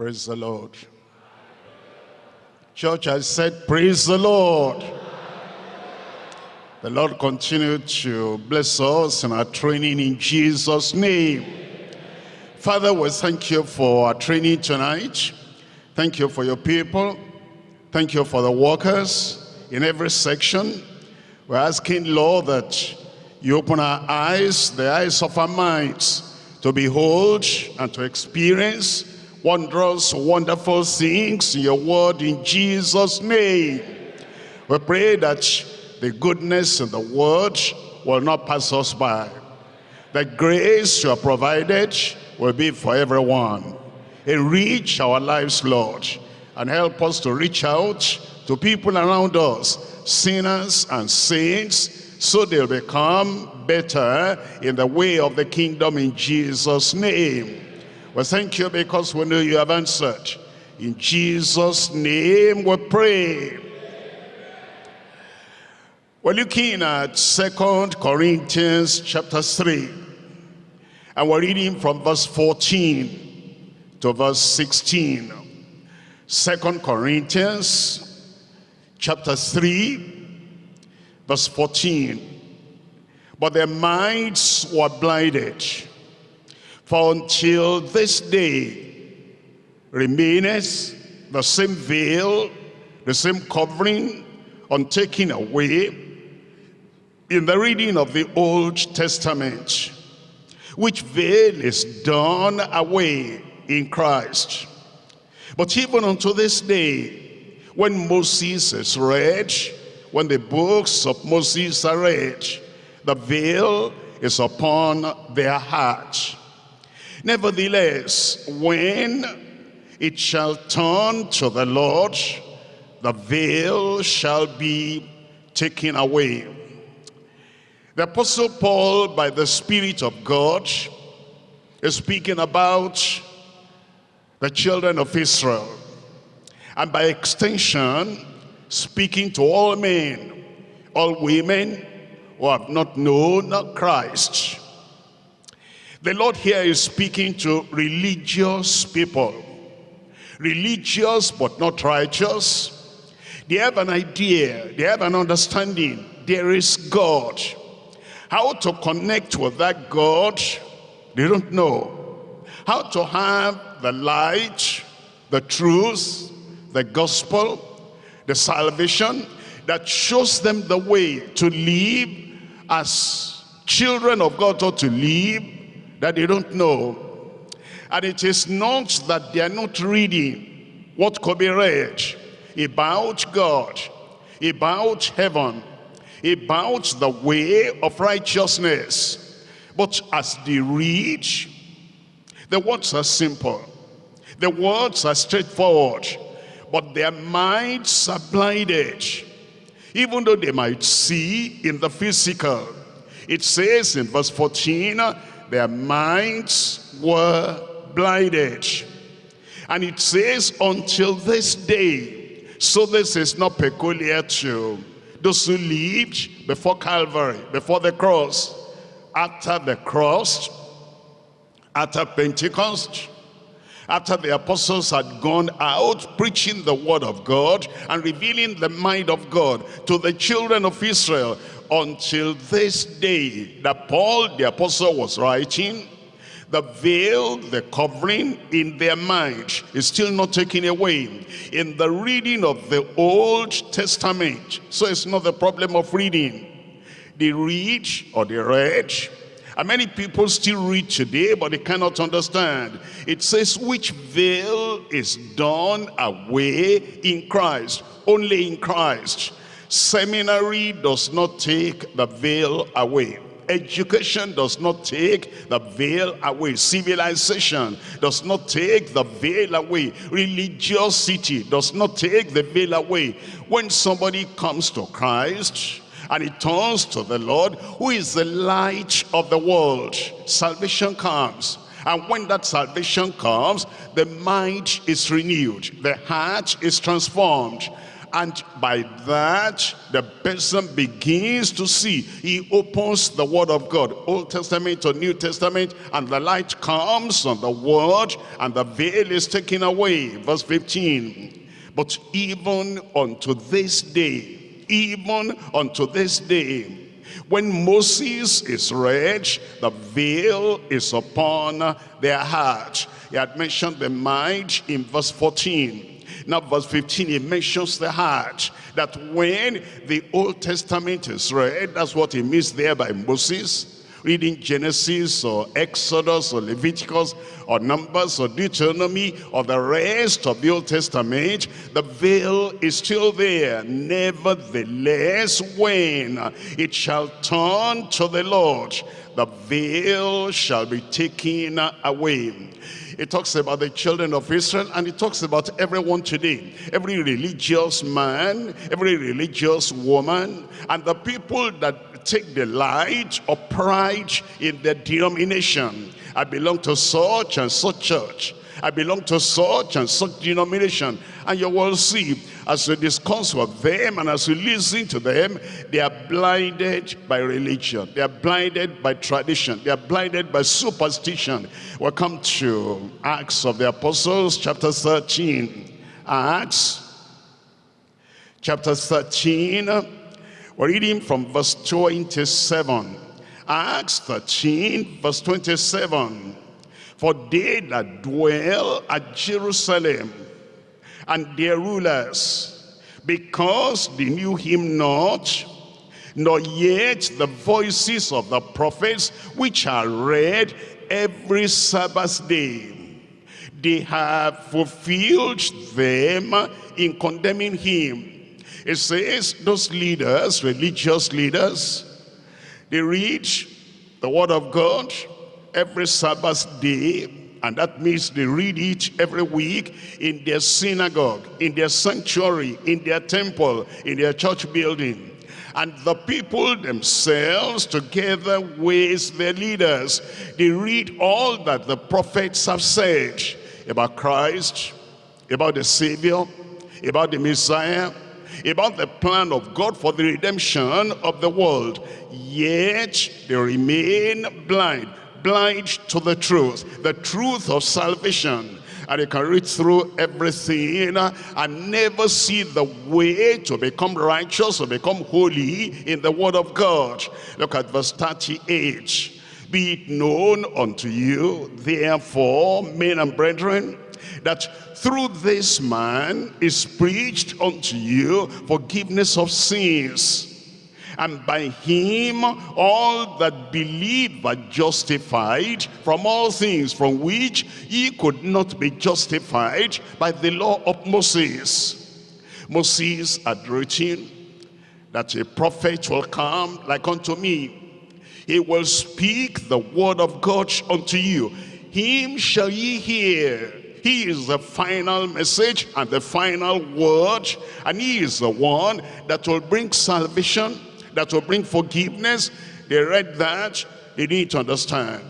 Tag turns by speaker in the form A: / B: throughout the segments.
A: Praise the Lord. Church, I said, praise the Lord. The Lord continue to bless us in our training in Jesus' name. Father, we thank you for our training tonight. Thank you for your people. Thank you for the workers in every section. We're asking, Lord, that you open our eyes, the eyes of our minds, to behold and to experience wondrous, wonderful things in your word in Jesus' name. We pray that the goodness in the word will not pass us by. The grace you have provided will be for everyone. Enrich our lives, Lord, and help us to reach out to people around us, sinners and saints, so they'll become better in the way of the kingdom in Jesus' name. Well, thank you because we know you have answered. In Jesus' name we pray. We're looking at Second Corinthians chapter 3. And we're reading from verse 14 to verse 16. Second Corinthians chapter 3, verse 14. But their minds were blinded for until this day remaineth the same veil, the same covering, untaken away in the reading of the Old Testament, which veil is done away in Christ. But even unto this day, when Moses is read, when the books of Moses are read, the veil is upon their heart. Nevertheless, when it shall turn to the Lord, the veil shall be taken away. The Apostle Paul, by the Spirit of God, is speaking about the children of Israel. And by extension, speaking to all men, all women who have not known Christ. The Lord here is speaking to religious people. Religious but not righteous. They have an idea, they have an understanding. There is God. How to connect with that God, they don't know. How to have the light, the truth, the gospel, the salvation that shows them the way to live as children of God ought to live that they don't know. And it is not that they are not reading what could be read about God, about heaven, about the way of righteousness. But as they read, the words are simple. The words are straightforward. But their minds are blinded. Even though they might see in the physical. It says in verse 14, their minds were blinded. And it says, until this day. So this is not peculiar to those who lived before Calvary, before the cross. After the cross, after Pentecost, after the apostles had gone out preaching the word of God and revealing the mind of God to the children of Israel until this day that Paul the apostle was writing the veil, the covering in their mind is still not taken away in the reading of the Old Testament. So it's not the problem of reading. They read or they read. And many people still read today, but they cannot understand. It says, which veil is done away in Christ, only in Christ. Seminary does not take the veil away. Education does not take the veil away. Civilization does not take the veil away. Religiosity does not take the veil away. When somebody comes to Christ and he turns to the Lord, who is the light of the world, salvation comes. And when that salvation comes, the mind is renewed. The heart is transformed And by that, the person begins to see. He opens the word of God, Old Testament or New Testament, and the light comes on the word, and the veil is taken away. Verse 15. But even unto this day, even unto this day, when Moses is read, the veil is upon their heart. He had mentioned the mind in verse 14 now verse 15, he mentions the heart. That when the Old Testament is read, that's what he means there by Moses. Reading Genesis or Exodus or Leviticus or Numbers or Deuteronomy or the rest of the Old Testament, the veil is still there. Nevertheless, when it shall turn to the Lord, the veil shall be taken away. It talks about the children of Israel and it talks about everyone today. Every religious man, every religious woman, and the people that take delight or pride in the denomination. I belong to such and such church. I belong to such and such denomination. And you will see, as we discuss with them and as we listen to them, they are blinded by religion. They are blinded by tradition. They are blinded by superstition. Welcome to Acts of the Apostles, chapter 13. Acts, chapter 13. We're reading from verse 27. Acts 13, verse 27. For they that dwell at Jerusalem and their rulers, because they knew him not, nor yet the voices of the prophets which are read every Sabbath day. They have fulfilled them in condemning him. It says those leaders, religious leaders, they read the word of God, every Sabbath day, and that means they read it every week in their synagogue, in their sanctuary, in their temple, in their church building. And the people themselves, together with their leaders, they read all that the prophets have said about Christ, about the Savior, about the Messiah, about the plan of God for the redemption of the world. Yet they remain blind blind to the truth, the truth of salvation. And you can read through everything and never see the way to become righteous or become holy in the word of God. Look at verse 38. Be it known unto you, therefore, men and brethren, that through this man is preached unto you forgiveness of sins and by him all that believe are justified from all things from which ye could not be justified by the law of Moses. Moses had written that a prophet will come like unto me. He will speak the word of God unto you. Him shall ye hear. He is the final message and the final word. And he is the one that will bring salvation that will bring forgiveness. They read that, they need to understand.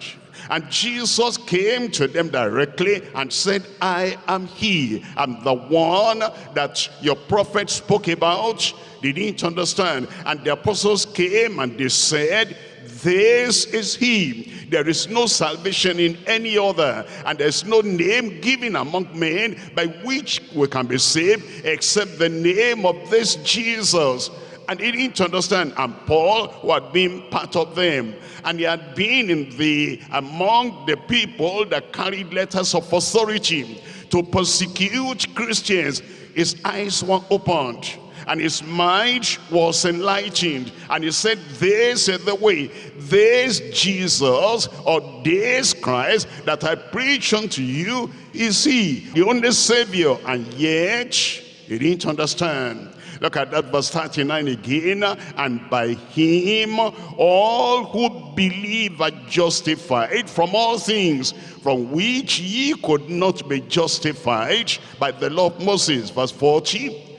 A: And Jesus came to them directly and said, I am he. I'm the one that your prophet spoke about. They didn't understand. And the apostles came and they said, this is he. There is no salvation in any other. And there's no name given among men by which we can be saved except the name of this Jesus and he didn't understand. And Paul, who had been part of them, and he had been in the among the people that carried letters of authority to persecute Christians, his eyes were opened and his mind was enlightened and he said this is the way this jesus or this christ that i preach unto you is he the only savior and yet he didn't understand Look at that verse 39 again. And by him all who believe are justified from all things from which ye could not be justified by the law of Moses. Verse 40.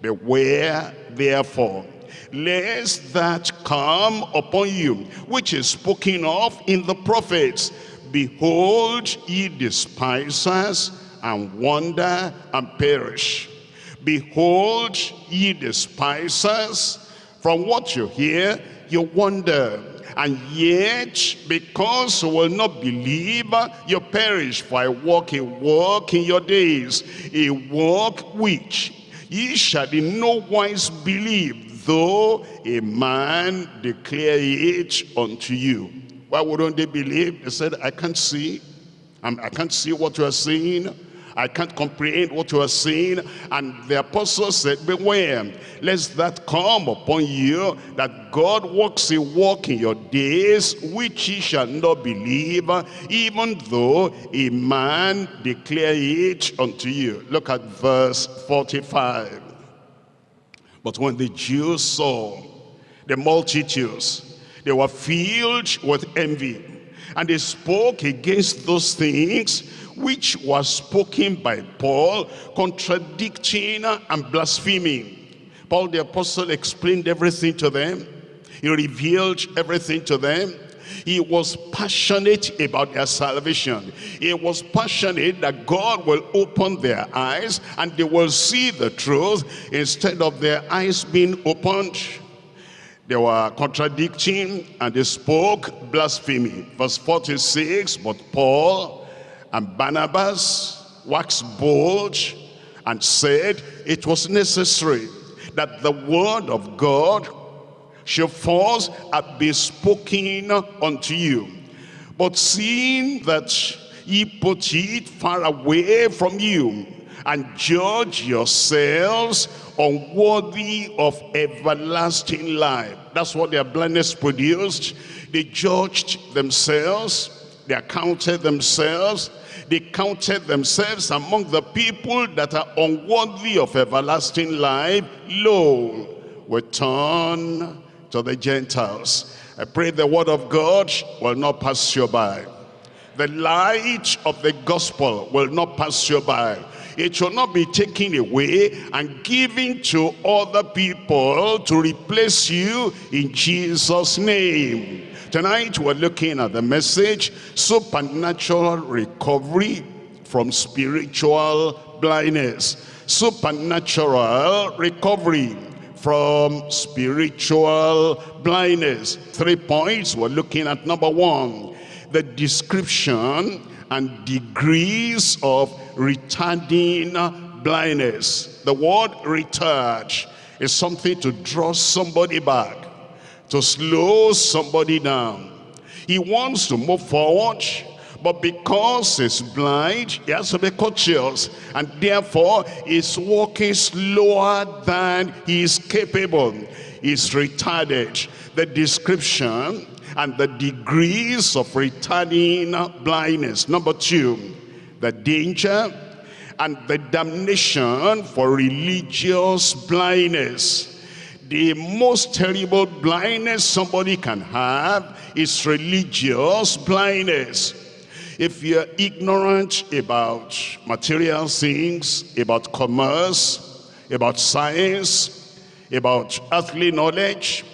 A: Beware therefore lest that come upon you which is spoken of in the prophets. Behold, ye despisers and wonder and perish Behold, ye despisers, from what you hear, you wonder. And yet, because you will not believe, you perish. For I walk a walk in your days, a walk which ye shall in no wise believe, though a man declare it unto you. Why wouldn't they believe? They said, I can't see. I'm, I can not see what you are saying. I can't comprehend what you are saying. And the apostle said, beware, lest that come upon you, that God works a work in your days, which ye shall not believe, even though a man declare it unto you. Look at verse 45. But when the Jews saw the multitudes, they were filled with envy, and they spoke against those things which was spoken by Paul, contradicting and blaspheming. Paul the apostle explained everything to them. He revealed everything to them. He was passionate about their salvation. He was passionate that God will open their eyes and they will see the truth instead of their eyes being opened. They were contradicting and they spoke blasphemy. Verse 46, but Paul and Barnabas waxed bold and said it was necessary that the word of God should first be spoken unto you. But seeing that ye put it far away from you, and judge yourselves unworthy of everlasting life. That's what their blindness produced. They judged themselves, they accounted themselves, they counted themselves among the people that are unworthy of everlasting life. Lo, we turn to the Gentiles. I pray the word of God will not pass you by. The light of the gospel will not pass you by. It shall not be taken away and given to other people to replace you in Jesus' name. Tonight we're looking at the message, supernatural recovery from spiritual blindness. Supernatural recovery from spiritual blindness. Three points we're looking at. Number one, the description and degrees of retarding blindness. The word retard is something to draw somebody back to slow somebody down. He wants to move forward, but because he's blind, he has to be cautious. And therefore, he's walking slower than he is capable. He's retarded. The description and the degrees of retarding blindness. Number two, the danger and the damnation for religious blindness the most terrible blindness somebody can have is religious blindness. If you're ignorant about material things, about commerce, about science, about earthly knowledge,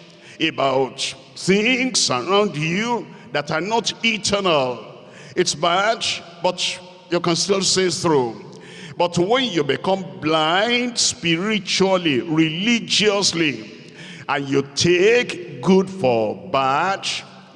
A: about things around you that are not eternal, it's bad, but you can still see through. But when you become blind spiritually, religiously, and you take good for bad,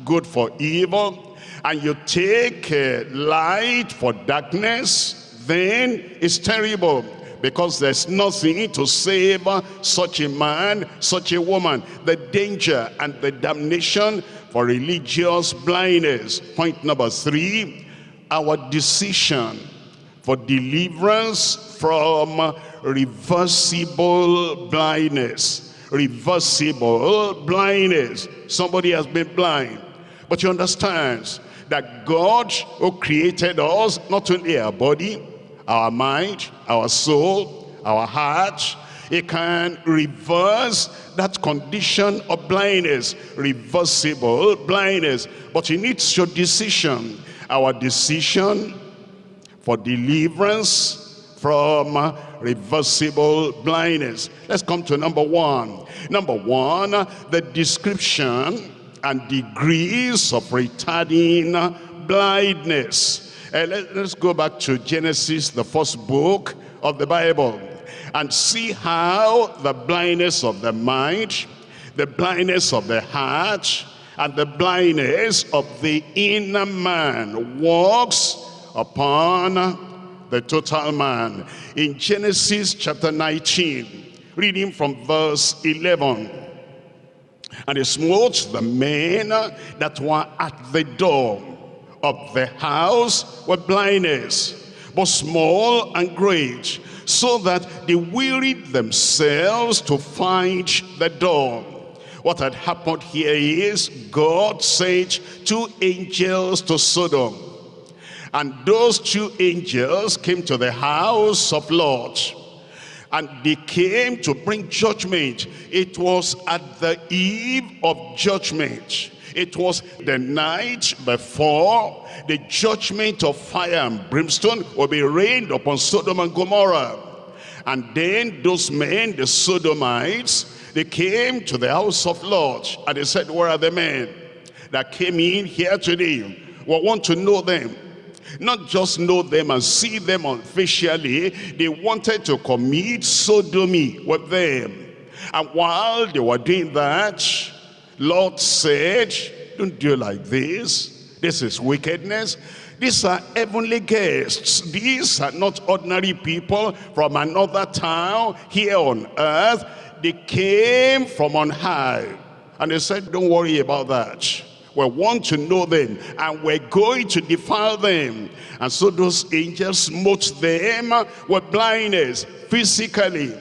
A: good for evil, and you take uh, light for darkness, then it's terrible because there's nothing to save such a man, such a woman. The danger and the damnation for religious blindness. Point number three, our decision for deliverance from reversible blindness. Reversible blindness. Somebody has been blind, but you understand that God who created us, not only our body, our mind, our soul, our heart, he can reverse that condition of blindness, reversible blindness. But he needs your decision. Our decision for deliverance from reversible blindness. Let's come to number one. Number one, the description and degrees of retarding blindness. Uh, let, us go back to Genesis, the first book of the Bible. and see how the blindness of the mind, the blindness of the heart, and the blindness of the inner man walks upon the total man. In Genesis chapter 19, reading from verse 11. And he smote the men that were at the door of the house with blindness, both small and great, so that they wearied themselves to find the door. What had happened here is God sent two angels to Sodom. And those two angels came to the house of Lot. And they came to bring judgment. It was at the eve of judgment. It was the night before the judgment of fire and brimstone will be rained upon Sodom and Gomorrah. And then those men, the Sodomites, they came to the house of Lot and they said, where are the men that came in here today? We want to know them. Not just know them and see them officially. They wanted to commit sodomy with them. And while they were doing that, Lot said, don't do like this. This is wickedness. These are heavenly guests. These are not ordinary people from another town here on earth they came from on high. And they said, don't worry about that. We want to know them and we're going to defile them. And so those angels smote them with blindness physically.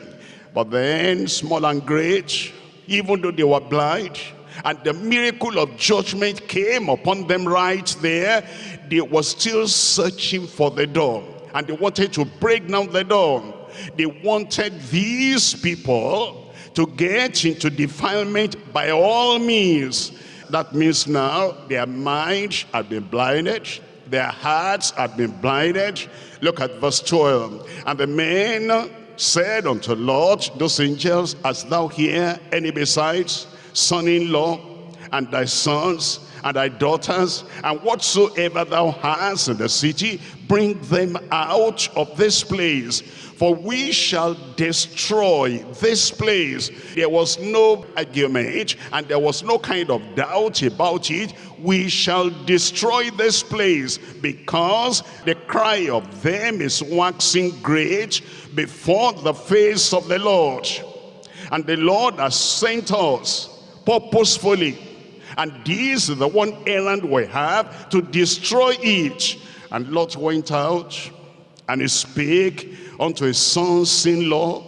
A: But then small and great, even though they were blind, and the miracle of judgment came upon them right there, they were still searching for the door. And they wanted to break down the door. They wanted these people to get into defilement by all means. That means now their minds have been blinded, their hearts have been blinded. Look at verse 12. And the men said unto Lot, those angels, as thou hear any besides, son-in-law, and thy sons, and thy daughters, and whatsoever thou hast in the city, bring them out of this place for we shall destroy this place. There was no argument and there was no kind of doubt about it. We shall destroy this place because the cry of them is waxing great before the face of the Lord. And the Lord has sent us purposefully. And this is the one errand we have to destroy it. And Lot went out and he spake unto his sons-in-law,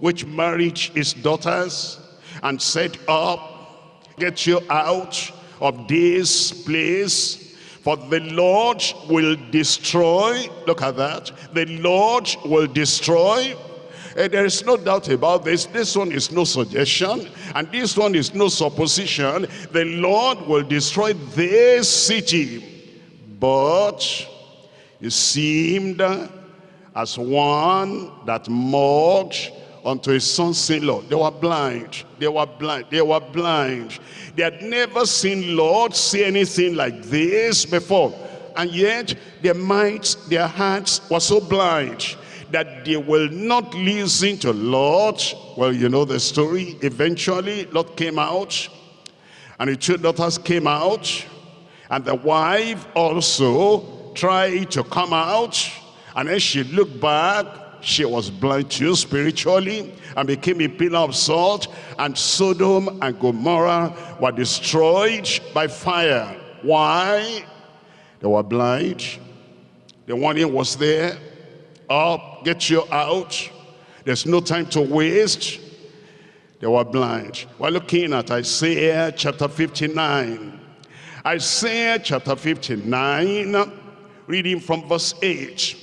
A: which married his daughters, and said up, get you out of this place, for the Lord will destroy, look at that, the Lord will destroy and there is no doubt about this. This one is no suggestion. And this one is no supposition. The Lord will destroy this city. But it seemed as one that mocked unto his sons-in-law. They were blind. They were blind. They were blind. They had never seen Lot see anything like this before. And yet their minds, their hearts were so blind that they will not listen to Lot. Well, you know the story. Eventually, Lot came out and the two daughters came out and the wife also tried to come out and then she looked back, she was blind too spiritually and became a pillar of salt. And Sodom and Gomorrah were destroyed by fire. Why? They were blind. The warning was there. Up, get you out. There's no time to waste. They were blind. We're looking at Isaiah chapter 59. Isaiah chapter 59, reading from verse 8.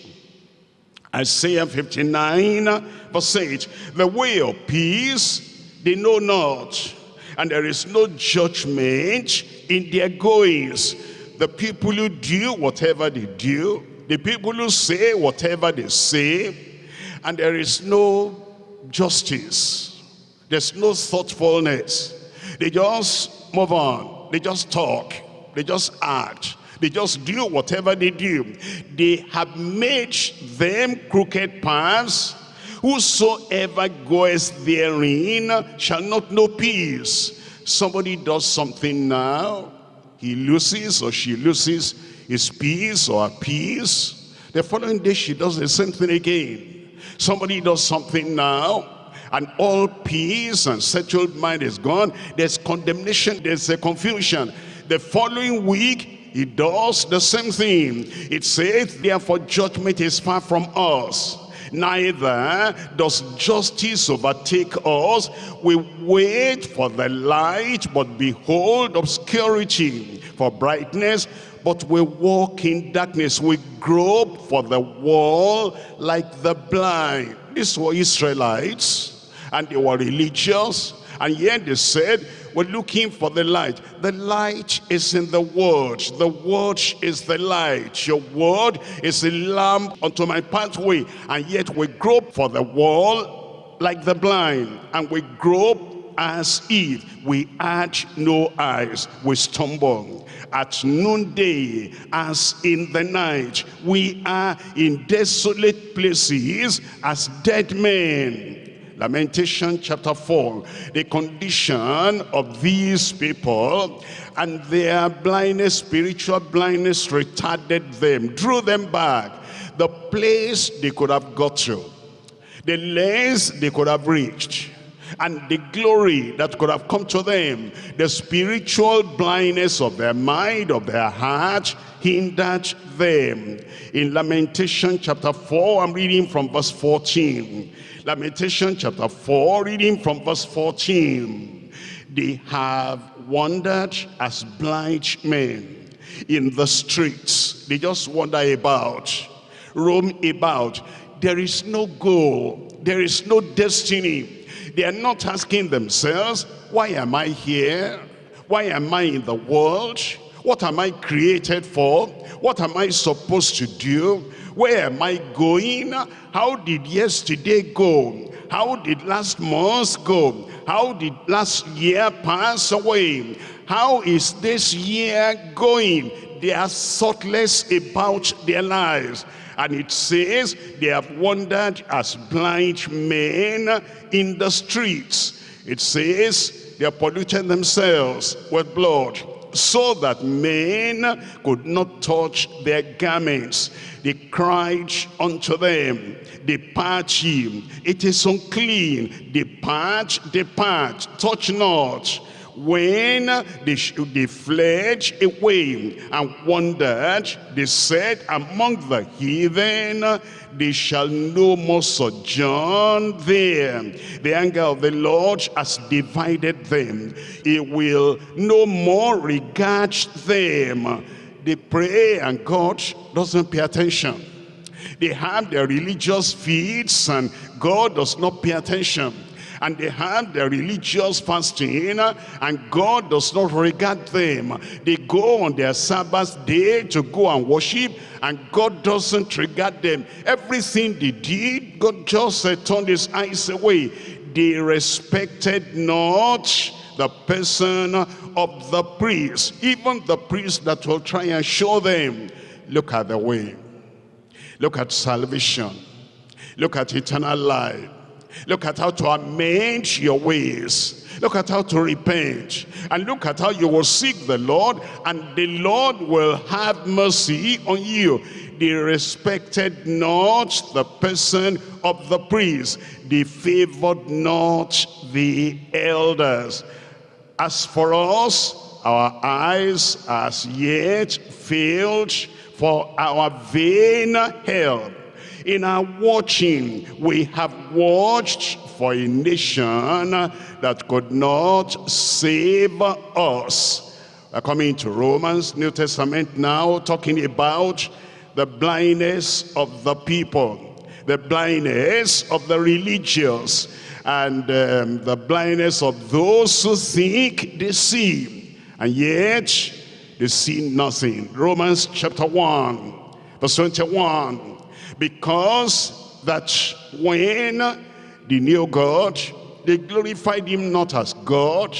A: Isaiah 59 verse 8, the way of peace they know not, and there is no judgment in their goings. The people who do whatever they do, the people who say whatever they say, and there is no justice. There's no thoughtfulness. They just move on. They just talk. They just act. They just do whatever they do. They have made them crooked paths Whosoever goes therein shall not know peace. Somebody does something now, he loses or she loses his peace or her peace. The following day she does the same thing again. Somebody does something now, and all peace and settled mind is gone. There's condemnation, there's a confusion. The following week, he does the same thing. It says, therefore judgment is far from us neither does justice overtake us. We wait for the light, but behold obscurity for brightness, but we walk in darkness. We grope for the wall like the blind. These were Israelites, and they were religious, and yet they said, we're looking for the light. The light is in the word. The word is the light. Your word is a lamp unto my pathway. And yet we grope for the wall like the blind. And we grope as if we had no eyes. We stumble at noonday as in the night. We are in desolate places as dead men. Lamentation chapter 4, the condition of these people and their blindness, spiritual blindness retarded them, drew them back. The place they could have got to, the lengths they could have reached, and the glory that could have come to them, the spiritual blindness of their mind, of their heart, hindered them. In Lamentation chapter 4, I'm reading from verse 14. Lamentation chapter 4, reading from verse 14. They have wandered as blind men in the streets. They just wander about, roam about. There is no goal. There is no destiny. They are not asking themselves, why am I here? Why am I in the world? What am I created for? What am I supposed to do? Where am I going? How did yesterday go? How did last month go? How did last year pass away? How is this year going? They are thoughtless about their lives. And it says they have wandered as blind men in the streets. It says they are polluting themselves with blood so that men could not touch their garments. They cried unto them, Depart ye, it is unclean, depart, depart, touch not. When they, they fled away and wandered, they said among the heathen, they shall no more sojourn there. The anger of the Lord has divided them. He will no more regard them. They pray and God doesn't pay attention. They have their religious feasts and God does not pay attention and they have their religious fasting and God does not regard them. They go on their Sabbath day to go and worship and God doesn't regard them. Everything they did, God just uh, turned his eyes away. They respected not the person of the priest, even the priest that will try and show them. Look at the way. Look at salvation. Look at eternal life. Look at how to amend your ways. Look at how to repent. And look at how you will seek the Lord and the Lord will have mercy on you. They respected not the person of the priest. They favored not the elders. As for us, our eyes as yet failed for our vain help in our watching, we have watched for a nation that could not save us. We're coming to Romans, New Testament now, talking about the blindness of the people, the blindness of the religious, and um, the blindness of those who think they see, and yet they see nothing. Romans chapter 1, verse 21 because that when they knew God, they glorified him not as God.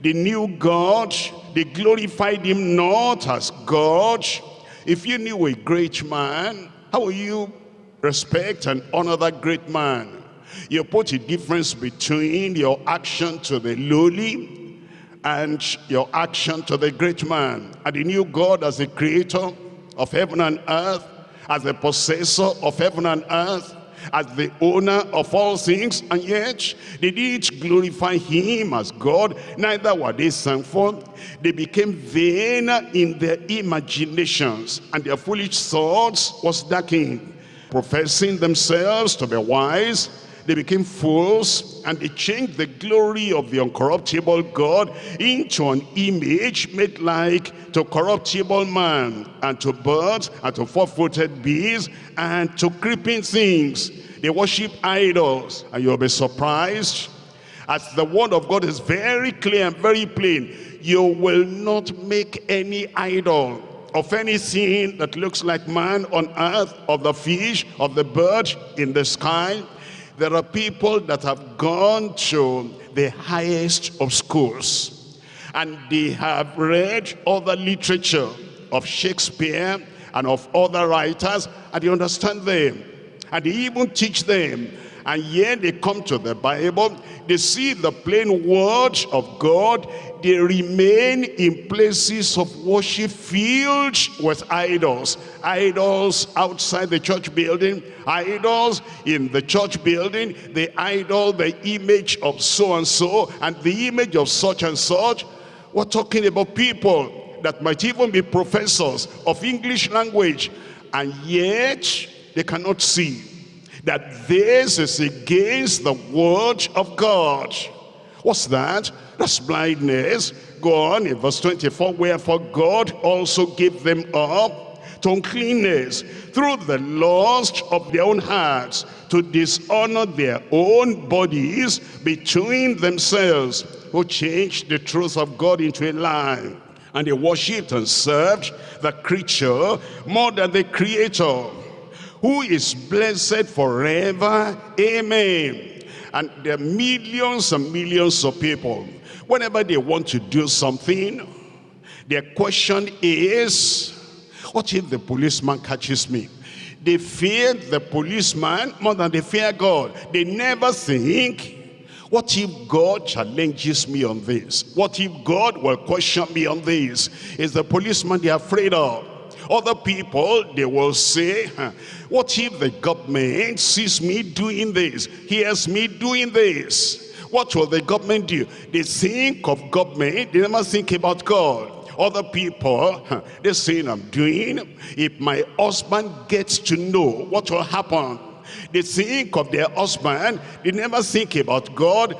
A: They knew God, they glorified him not as God. If you knew a great man, how will you respect and honor that great man. You put a difference between your action to the lowly and your action to the great man. And he knew God as the creator of heaven and earth, as the possessor of heaven and earth, as the owner of all things, and yet they did glorify him as God, neither were they thankful. They became vain in their imaginations, and their foolish thoughts was darkened, professing themselves to be wise, they became fools and they changed the glory of the uncorruptible God into an image made like to corruptible man and to birds and to four-footed beasts and to creeping things. They worship idols and you'll be surprised as the word of God is very clear and very plain. You will not make any idol of anything that looks like man on earth, of the fish, of the bird in the sky, there are people that have gone to the highest of schools and they have read other literature of Shakespeare and of other writers and they understand them and they even teach them and yet they come to the Bible, they see the plain word of God, they remain in places of worship filled with idols. Idols outside the church building, idols in the church building, the idol, the image of so-and-so, and the image of such and such. We're talking about people that might even be professors of English language, and yet they cannot see that this is against the word of God. What's that? That's blindness. Go on in verse 24. Wherefore God also gave them up to uncleanness through the lust of their own hearts to dishonor their own bodies between themselves who changed the truth of God into a lie and they worshipped and served the creature more than the creator who is blessed forever. Amen. And there are millions and millions of people. Whenever they want to do something, their question is, what if the policeman catches me? They fear the policeman more than they fear God. They never think, what if God challenges me on this? What if God will question me on this? Is the policeman they're afraid of? Other people, they will say, what if the government sees me doing this, hears me doing this? What will the government do? They think of government, they never think about God. Other people they saying i'm doing if my husband gets to know what will happen. They think of their husband they never think about god.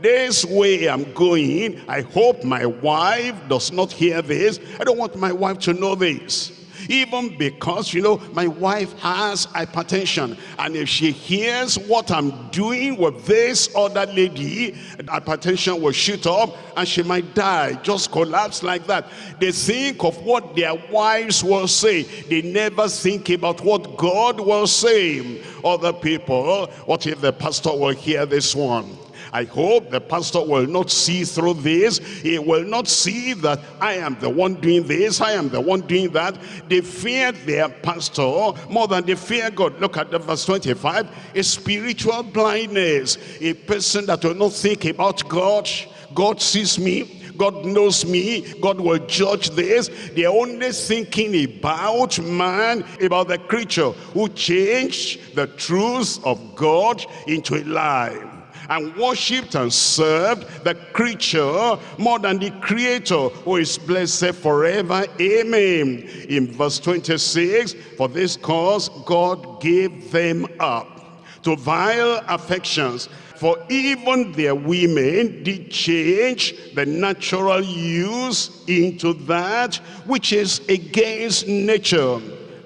A: This way i'm going i hope my wife does not hear this. I don't want my wife to know this even because, you know, my wife has hypertension. And if she hears what I'm doing with this other lady, hypertension will shoot up and she might die, just collapse like that. They think of what their wives will say. They never think about what God will say. Other people, what if the pastor will hear this one? I hope the pastor will not see through this. He will not see that I am the one doing this, I am the one doing that. They fear their pastor more than they fear God. Look at the verse 25. A spiritual blindness. A person that will not think about God. God sees me. God knows me. God will judge this. They're only thinking about man, about the creature who changed the truth of God into a lie and worshipped and served the creature more than the creator who is blessed forever. Amen. In verse 26, for this cause God gave them up to vile affections for even their women did change the natural use into that which is against nature.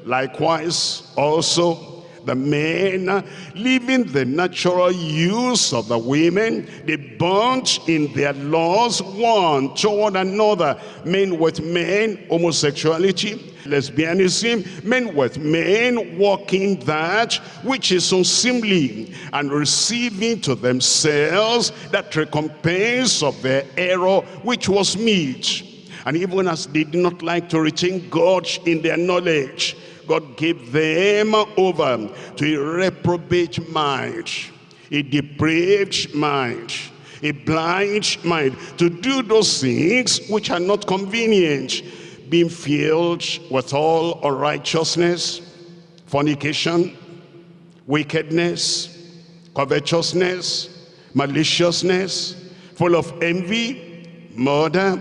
A: Likewise also the men, leaving the natural use of the women, they burnt in their laws one toward another, men with men, homosexuality, lesbianism, men with men walking that which is unseemly and receiving to themselves that recompense of their error which was meet. And even as they did not like to retain God in their knowledge, God gave them over to a reprobate mind, a depraved mind, a blind mind, to do those things which are not convenient, being filled with all unrighteousness, fornication, wickedness, covetousness, maliciousness, full of envy, murder,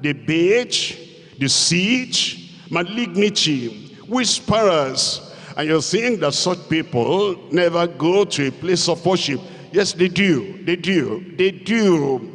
A: debate, deceit, malignity, whisperers. And you think that such people never go to a place of worship. Yes, they do, they do, they do.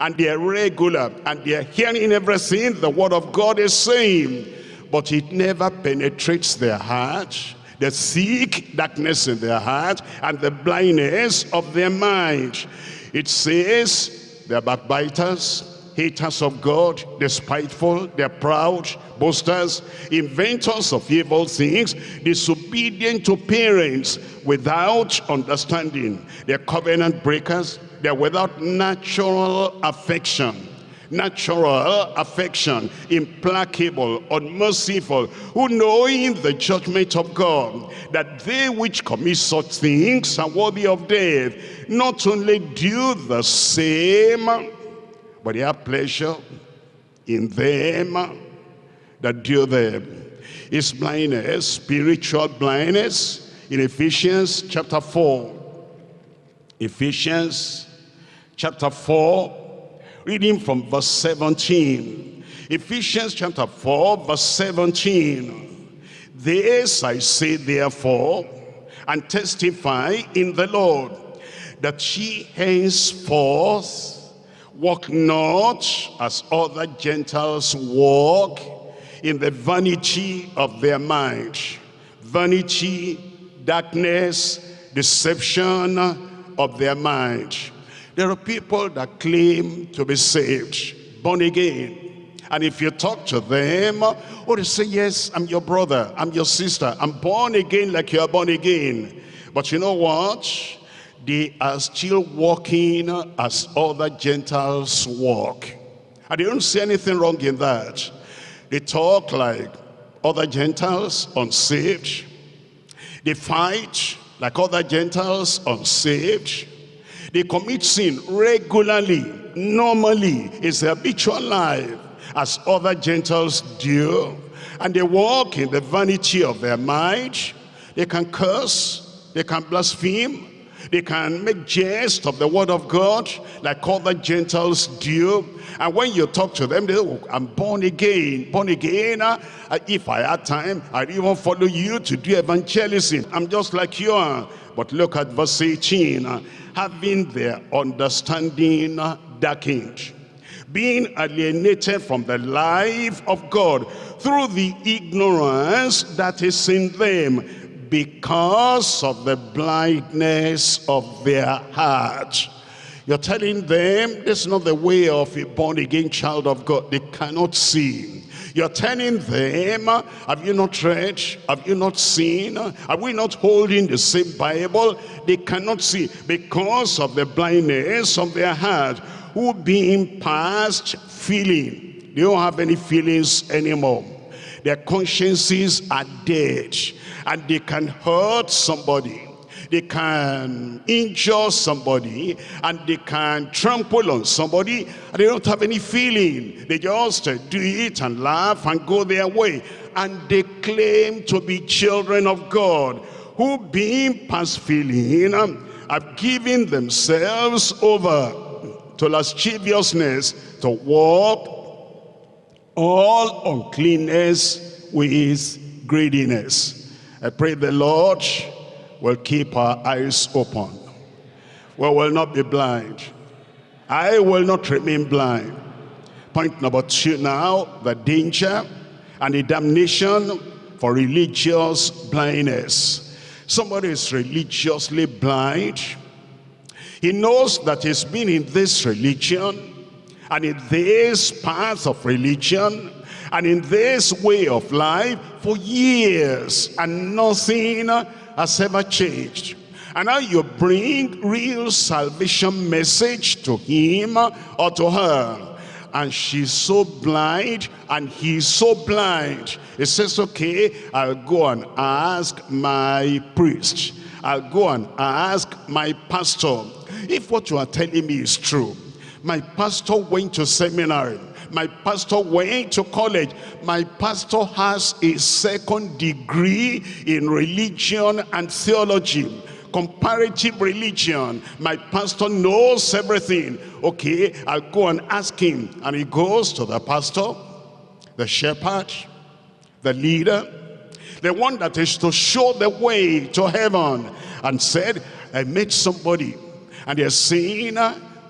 A: And they are regular, and they are hearing everything the word of God is saying. But it never penetrates their heart the thick darkness in their heart and the blindness of their mind. It says they're backbiters, haters of God, they're spiteful, they're proud, boasters, inventors of evil things, disobedient to parents without understanding. They're covenant breakers, they're without natural affection natural affection, implacable, unmerciful, who knowing the judgment of God, that they which commit such things are worthy of death, not only do the same, but they have pleasure in them that do them. Is blindness, spiritual blindness, in Ephesians chapter 4. Ephesians chapter 4, Reading from verse 17. Ephesians chapter 4, verse 17. This I say therefore, and testify in the Lord, that she henceforth walk not as other Gentiles walk in the vanity of their mind. Vanity, darkness, deception of their mind there are people that claim to be saved, born again. And if you talk to them, or they say, yes, I'm your brother, I'm your sister, I'm born again like you're born again. But you know what? They are still walking as other Gentiles walk. And they don't see anything wrong in that. They talk like other Gentiles, unsaved. They fight like other Gentiles, unsaved. They commit sin regularly, normally. It's their habitual life, as other Gentiles do. And they walk in the vanity of their mind. They can curse, they can blaspheme, they can make jest of the word of God like other Gentiles do. And when you talk to them, they say, oh, I'm born again, born again. Uh, if I had time, I'd even follow you to do evangelism. I'm just like you are. But look at verse 18. Uh, having their understanding darkened being alienated from the life of God through the ignorance that is in them because of the blindness of their heart. You're telling them this is not the way of a born-again child of God. They cannot see. You're telling them, have you not read? Have you not seen? Are we not holding the same Bible? They cannot see because of the blindness of their heart, who being past feeling. They don't have any feelings anymore. Their consciences are dead and they can hurt somebody they can injure somebody and they can trample on somebody and they don't have any feeling. They just uh, do it and laugh and go their way. And they claim to be children of God who being past feeling um, have given themselves over to lasciviousness to walk all uncleanness with greediness. I pray the Lord will keep our eyes open. We will not be blind. I will not remain blind. Point number two now, the danger and the damnation for religious blindness. Somebody is religiously blind. He knows that he's been in this religion and in this path of religion and in this way of life for years and nothing has ever changed. And now you bring real salvation message to him or to her. and she's so blind and he's so blind. He says, okay, I'll go and ask my priest. I'll go and ask my pastor. If what you are telling me is true, my pastor went to seminary. My pastor went to college. My pastor has a second degree in religion and theology comparative religion. My pastor knows everything. Okay, I'll go and ask him. And he goes to the pastor, the shepherd, the leader, the one that is to show the way to heaven. And said, I met somebody. And they're saying,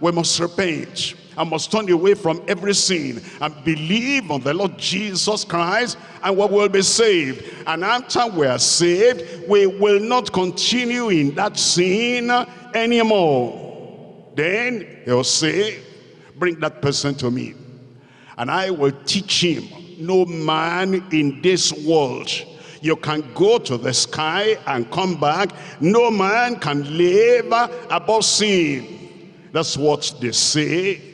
A: we must repent. I must turn away from every sin and believe on the Lord Jesus Christ and we will be saved. And after we are saved, we will not continue in that sin anymore. Then he'll say, bring that person to me. And I will teach him, no man in this world you can go to the sky and come back. No man can live above sin. That's what they say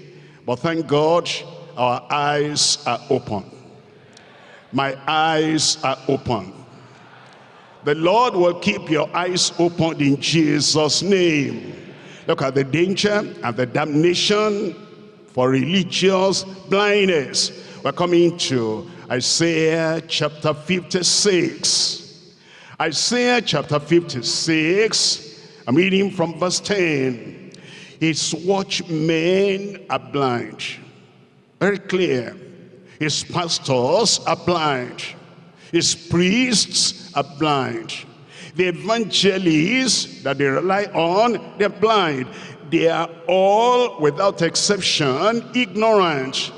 A: but thank God, our eyes are open. My eyes are open. The Lord will keep your eyes open in Jesus' name. Look at the danger and the damnation for religious blindness. We're coming to Isaiah chapter 56. Isaiah chapter 56, I'm reading from verse 10. His watchmen are blind. Very clear. His pastors are blind. His priests are blind. The evangelists that they rely on, they're blind. They are all, without exception, ignorant.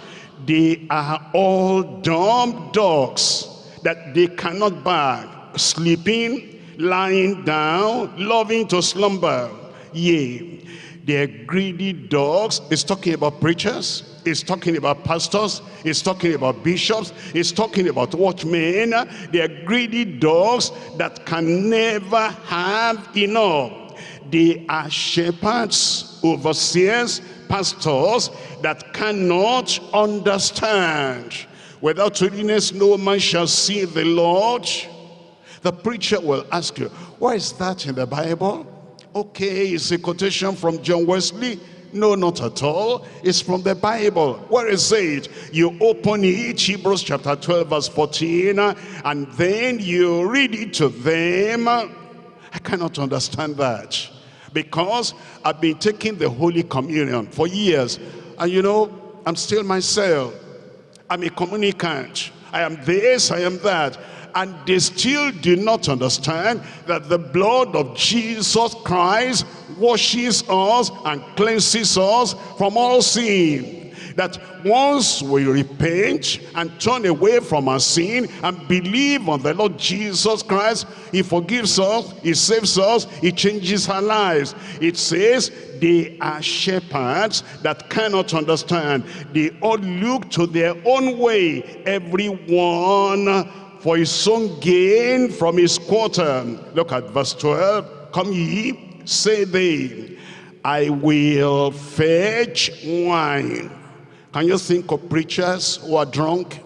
A: They are all dumb dogs that they cannot bark, sleeping, lying down, loving to slumber. Yea, they're greedy dogs. It's talking about preachers. It's talking about pastors. It's talking about bishops. It's talking about watchmen. They're greedy dogs that can never have enough. They are shepherds, overseers, pastors that cannot understand. Without holiness, no man shall see the Lord. The preacher will ask you, why is that in the Bible? Okay, it's a quotation from John Wesley. No, not at all. It's from the Bible. Where is it? You open it, Hebrews chapter 12, verse 14, and then you read it to them. I cannot understand that. Because I've been taking the Holy Communion for years. And you know, I'm still myself. I'm a communicant. I am this, I am that and they still do not understand that the blood of Jesus Christ washes us and cleanses us from all sin that once we repent and turn away from our sin and believe on the Lord Jesus Christ, he forgives us, he saves us, he changes our lives. It says they are shepherds that cannot understand. They all look to their own way, everyone for his own gain from his quarter. Look at verse 12. Come ye, say they, I will fetch wine. Can you think of preachers who are drunk?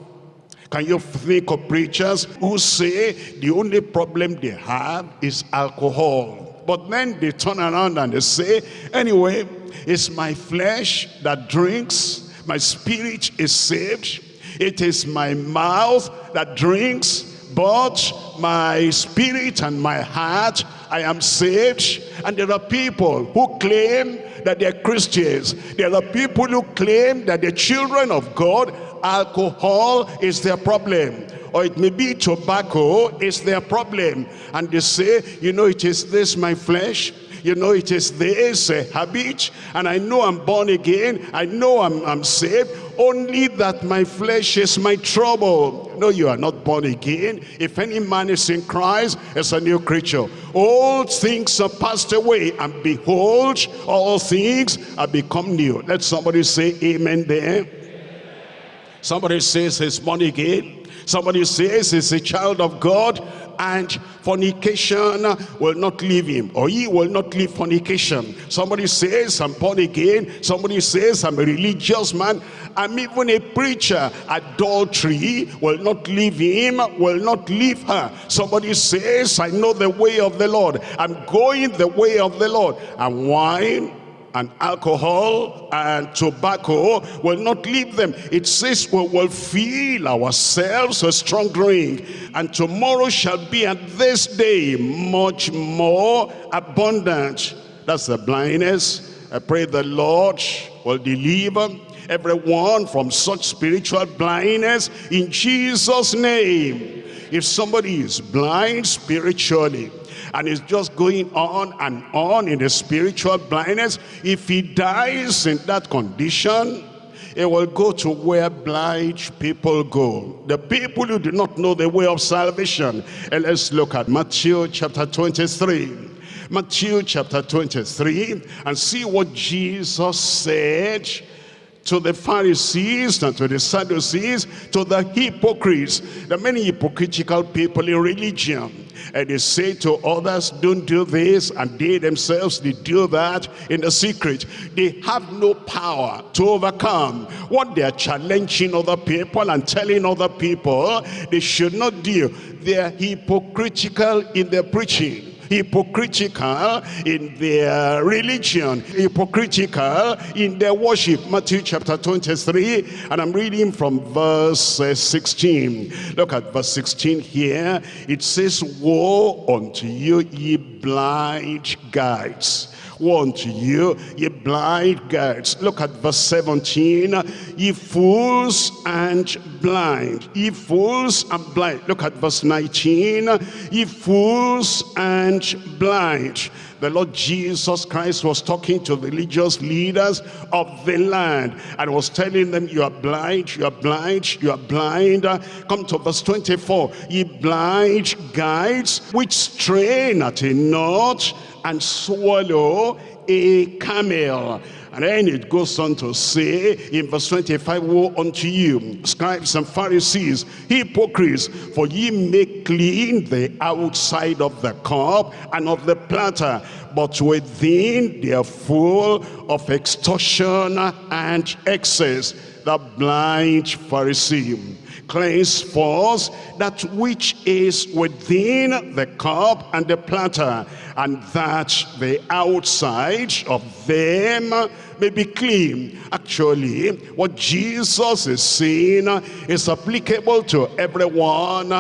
A: Can you think of preachers who say the only problem they have is alcohol? But then they turn around and they say, anyway, it's my flesh that drinks, my spirit is saved, it is my mouth that drinks, but my spirit and my heart, I am saved. And there are people who claim that they're Christians. There are people who claim that they're children of God. Alcohol is their problem. Or it may be tobacco is their problem. And they say, you know, it is this, my flesh you know it is this uh, habit and I know I'm born again. I know I'm, I'm saved. Only that my flesh is my trouble. No you are not born again. If any man is in Christ is a new creature. All things are passed away and behold all things are become new. Let somebody say amen there. Somebody says he's born again. Somebody says he's a child of God and fornication will not leave him or he will not leave fornication. Somebody says i'm born again. Somebody says i'm a religious man. I'm even a preacher. Adultery will not leave him will not leave her. Somebody says i know the way of the lord. I'm going the way of the lord. And wine and alcohol and tobacco will not leave them. It says we will feel ourselves a strong drink and tomorrow shall be at this day much more abundant. That's the blindness. I pray the Lord will deliver everyone from such spiritual blindness in Jesus name. If somebody is blind spiritually, and is just going on and on in the spiritual blindness. If he dies in that condition, he will go to where blind people go. The people who do not know the way of salvation. And let's look at Matthew chapter 23. Matthew chapter 23 and see what Jesus said to the Pharisees and to the Sadducees, to the hypocrites, the many hypocritical people in religion. And they say to others, don't do this, and they themselves, they do that in the secret. They have no power to overcome what they are challenging other people and telling other people they should not do. They are hypocritical in their preaching hypocritical in their religion, hypocritical in their worship. Matthew chapter 23, and I'm reading from verse uh, 16. Look at verse 16 here. It says, Woe unto you, ye blind guides Woe unto you, ye blind guides. Look at verse 17. Ye fools and blind. Ye fools and blind. Look at verse 19. Ye fools and blind. The Lord Jesus Christ was talking to religious leaders of the land and was telling them, you are blind, you are blind, you are blind. Uh, come to verse 24. Ye blind guides which strain at a knot and swallow a camel. And then it goes on to say in verse 25, Woe unto you, scribes and Pharisees, hypocrites, for ye make clean the outside of the cup and of the platter, but within they are full of extortion and excess. The blind Pharisee cleanse first that which is within the cup and the platter, and that the outside of them may be clean. Actually, what Jesus is saying is applicable to everyone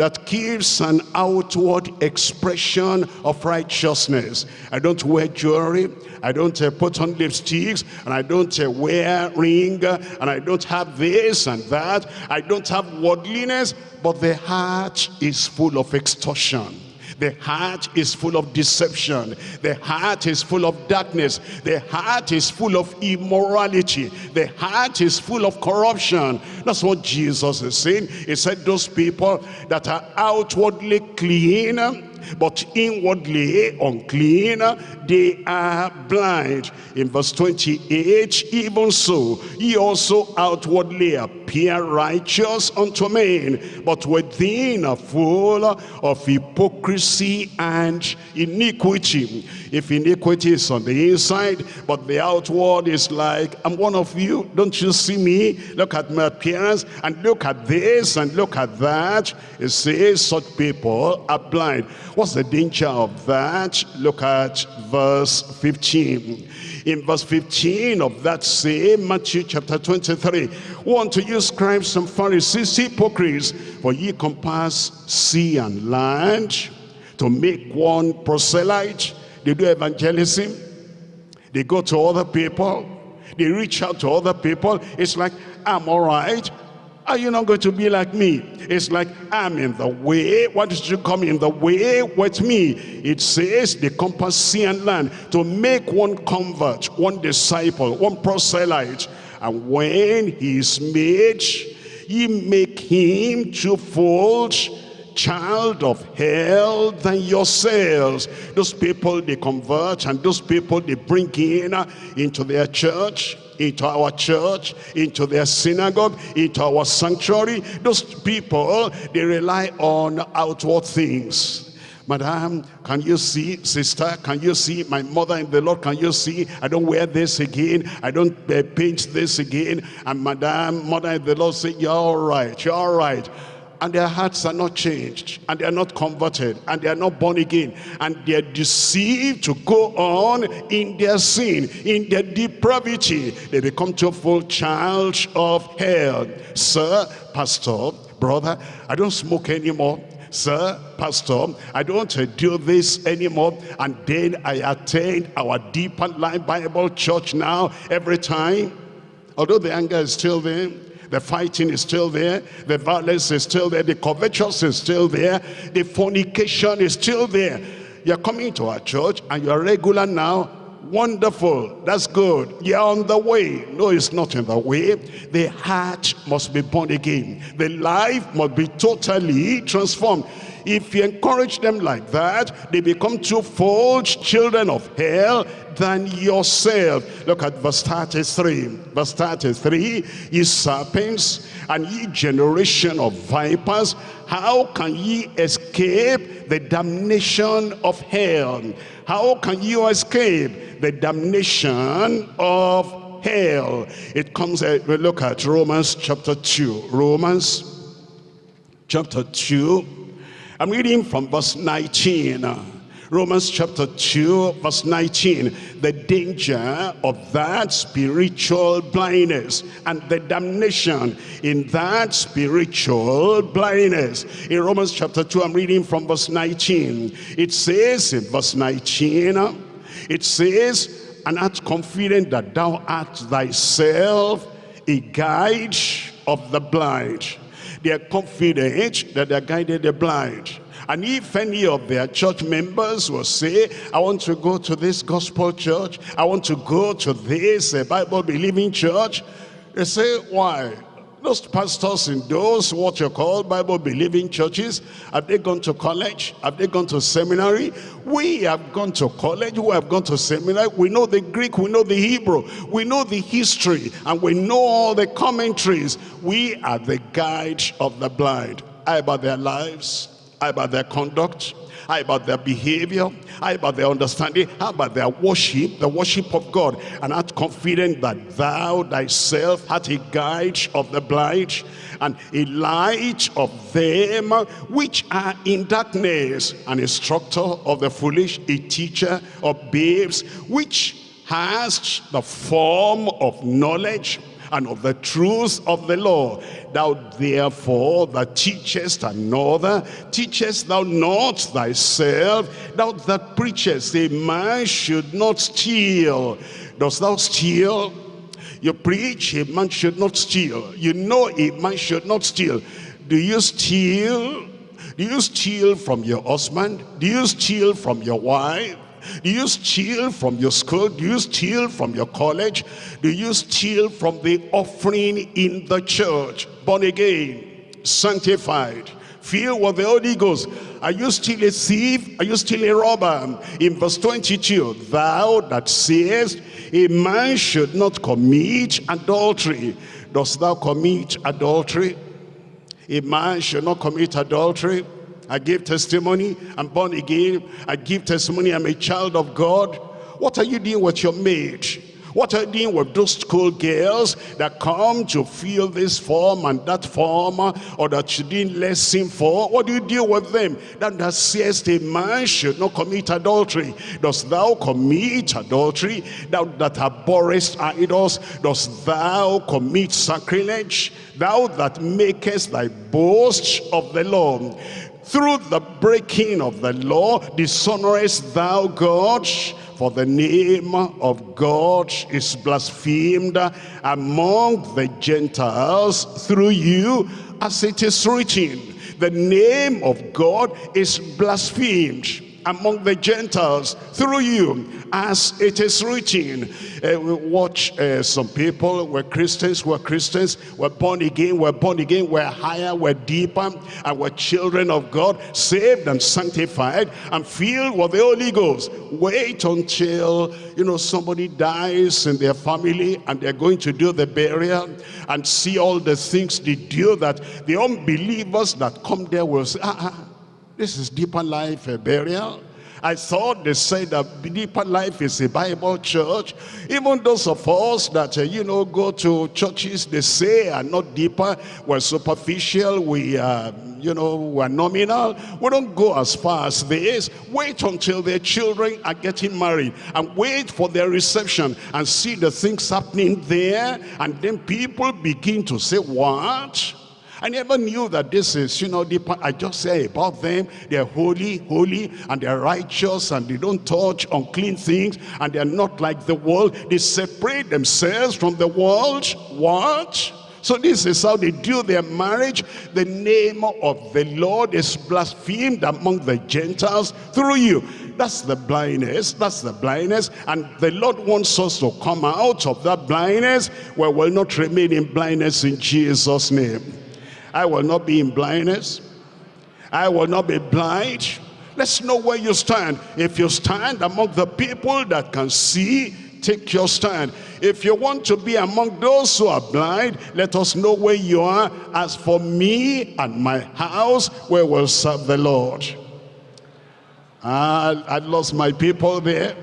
A: that gives an outward expression of righteousness. I don't wear jewelry, I don't uh, put on lipsticks, and I don't uh, wear ring, and I don't have this and that. I don't have worldliness, but the heart is full of extortion the heart is full of deception. The heart is full of darkness. The heart is full of immorality. The heart is full of corruption. That's what Jesus is saying. He said those people that are outwardly clean, but inwardly unclean, they are blind. In verse 28, even so, ye also outwardly appear righteous unto men, but within are full of hypocrisy and iniquity. If iniquity is on the inside, but the outward is like, I'm one of you, don't you see me? Look at my appearance, and look at this, and look at that. It says such people are blind. What's the danger of that? Look at verse 15. In verse 15 of that same Matthew chapter 23, want to use scribes and Pharisees, hypocrites, for ye compass sea and land to make one proselyte. They do evangelism. They go to other people. They reach out to other people. It's like, I'm all right. Are you not going to be like me? It's like, I'm in the way. Why did you come in the way with me? It says, the compass sea and land to make one convert, one disciple, one proselyte. And when he is made, ye make him twofold child of hell than yourselves. Those people they convert and those people they bring in uh, into their church into our church, into their synagogue, into our sanctuary. Those people, they rely on outward things. Madam, can you see? Sister, can you see? My mother in the Lord, can you see? I don't wear this again. I don't uh, paint this again. And Madam, mother in the Lord say, you're all right, you're all right and their hearts are not changed and they are not converted and they are not born again and they are deceived to go on in their sin in their depravity they become to a full child of hell. Sir pastor brother i don't smoke anymore. Sir pastor i don't do this anymore. And then i attend our deeper life bible church now every time. Although the anger is still there the fighting is still there. The violence is still there. The covetous is still there. The fornication is still there. You're coming to our church and you're regular now. Wonderful. That's good. You're on the way. No, it's not in the way. The heart must be born again. The life must be totally transformed. If you encourage them like that, they become two-fold children of hell than yourself. Look at verse 33. Verse 33, ye serpents and ye generation of vipers, how can ye escape the damnation of hell? How can you escape the damnation of hell? It comes, uh, we look at Romans chapter 2. Romans chapter 2. I'm reading from verse 19. Romans chapter 2 verse 19 the danger of that spiritual blindness and the damnation in that spiritual blindness. In Romans chapter 2 I'm reading from verse 19 it says in verse 19 it says and art confident that thou art thyself a guide of the blind they are confident that they are guided the blind and if any of their church members will say, I want to go to this gospel church, I want to go to this uh, Bible-believing church, they say, why? Those pastors in those, what you call Bible-believing churches, have they gone to college? Have they gone to seminary? We have gone to college, we have gone to seminary. We know the Greek, we know the Hebrew, we know the history, and we know all the commentaries. We are the guide of the blind. How about their lives? How about their conduct? How about their behavior? How about their understanding? How about their worship, the worship of God? And art confident that thou thyself art a guide of the blind and a light of them which are in darkness, an instructor of the foolish, a teacher of babes, which has the form of knowledge and of the truth of the law. Thou therefore that teachest another, teachest thou not thyself, thou that preachest a man should not steal. Dost thou steal? You preach a man should not steal. You know a man should not steal. Do you steal? Do you steal from your husband? Do you steal from your wife? Do you steal from your school? Do you steal from your college? Do you steal from the offering in the church? Born again, sanctified, filled with the Holy Ghost. Are you still a thief? Are you still a robber? In verse 22, thou that sayest, a man should not commit adultery. Dost thou commit adultery? A man should not commit adultery. I give testimony, I'm born again. I give testimony, I'm a child of God. What are you doing with your maid? What are you doing with those school girls that come to fill this form and that form uh, or that you didn't lesson for? What do you do with them? That, that says a man should not commit adultery. Dost thou commit adultery? Thou that abhorrest idols, dost thou commit sacrilege? Thou that makest thy boast of the law through the breaking of the law dishonorest thou God for the name of God is blasphemed among the Gentiles through you as it is written the name of God is blasphemed among the Gentiles through you, as it is written. Uh, we watch uh, some people, we're Christians, we're Christians, we're born again, we're born again, we're higher, we're deeper, and we're children of God, saved and sanctified, and filled with the Holy Ghost. Wait until, you know, somebody dies in their family, and they're going to do the burial, and see all the things they do that the unbelievers that come there will say, ah, ah this is deeper life a burial. I thought they said that deeper life is a Bible church. Even those of us that, uh, you know, go to churches, they say are not deeper. We're superficial. We, uh, you know, we're nominal. We don't go as far as this. Wait until their children are getting married and wait for their reception and see the things happening there. And then people begin to say, what? I never knew that this is, you know, the, I just say about them, they're holy, holy, and they're righteous, and they don't touch unclean things, and they're not like the world. They separate themselves from the world. What? So this is how they do their marriage. The name of the Lord is blasphemed among the Gentiles through you. That's the blindness. That's the blindness. And the Lord wants us to come out of that blindness where we'll not remain in blindness in Jesus' name. I will not be in blindness. I will not be blind. Let's know where you stand. If you stand among the people that can see, take your stand. If you want to be among those who are blind, let us know where you are. As for me and my house, we will serve the Lord. I, I lost my people there.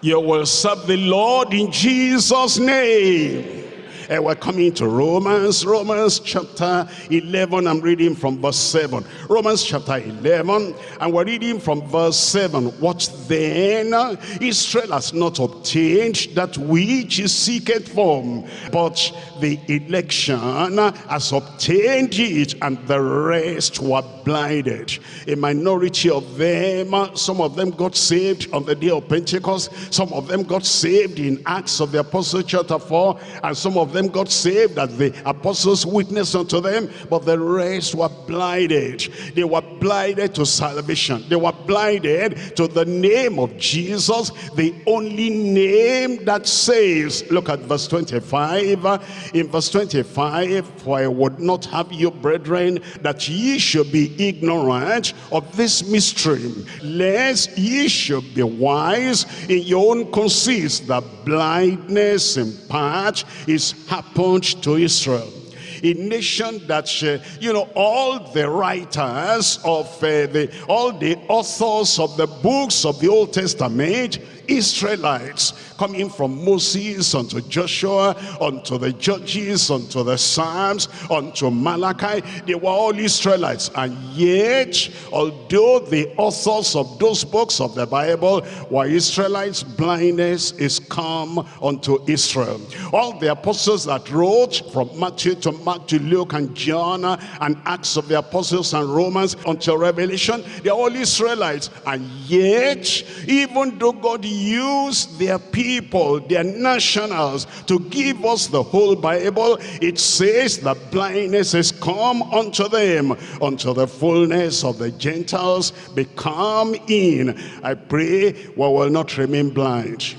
A: You will serve the Lord in Jesus' name. Uh, we're coming to Romans, Romans chapter 11. I'm reading from verse 7. Romans chapter 11, and we're reading from verse 7. What then? Israel has not obtained that which is seeketh for, but the election has obtained it, and the rest were blinded. A minority of them, some of them got saved on the day of Pentecost, some of them got saved in Acts of the Apostle chapter 4, and some of them them got saved as the apostles witnessed unto them, but the rest were blinded. They were blinded to salvation. They were blinded to the name of Jesus, the only name that saves. Look at verse 25. In verse 25, for I would not have you, brethren, that ye should be ignorant of this mystery, lest ye should be wise in your own conceits, that blindness in part is happened to Israel a nation that you know all the writers of uh, the all the authors of the books of the old testament israelites coming from Moses unto Joshua, unto the Judges, unto the Psalms, unto Malachi. They were all Israelites. And yet, although the authors of those books of the Bible were Israelites, blindness is come unto Israel. All the apostles that wrote from Matthew to Mark to Luke and John and Acts of the Apostles and Romans until Revelation, they're all Israelites. And yet, even though God used their people their nationals, to give us the whole Bible, it says that blindness is come unto them, unto the fullness of the Gentiles become in. I pray we will not remain blind.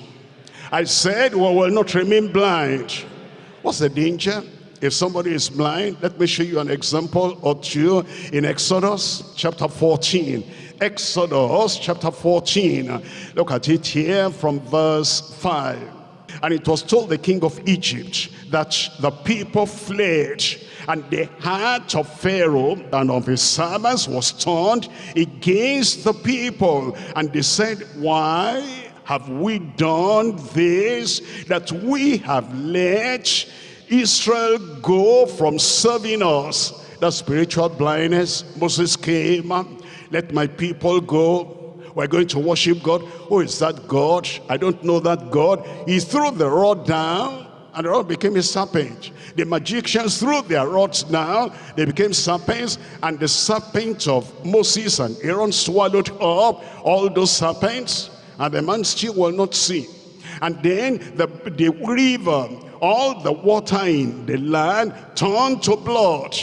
A: I said we will not remain blind. What's the danger? If somebody is blind, let me show you an example or two in Exodus chapter 14. Exodus chapter 14. Look at it here from verse 5. And it was told the king of Egypt that the people fled and the heart of Pharaoh and of his servants was turned against the people. And they said, why have we done this, that we have let Israel go from serving us? The spiritual blindness, Moses came let my people go. We're going to worship God. Who is that God? I don't know that God. He threw the rod down and the rod became a serpent. The magicians threw their rods down, they became serpents, and the serpent of Moses and Aaron swallowed up all those serpents, and the man still will not see. And then the, the river, all the water in the land turned to blood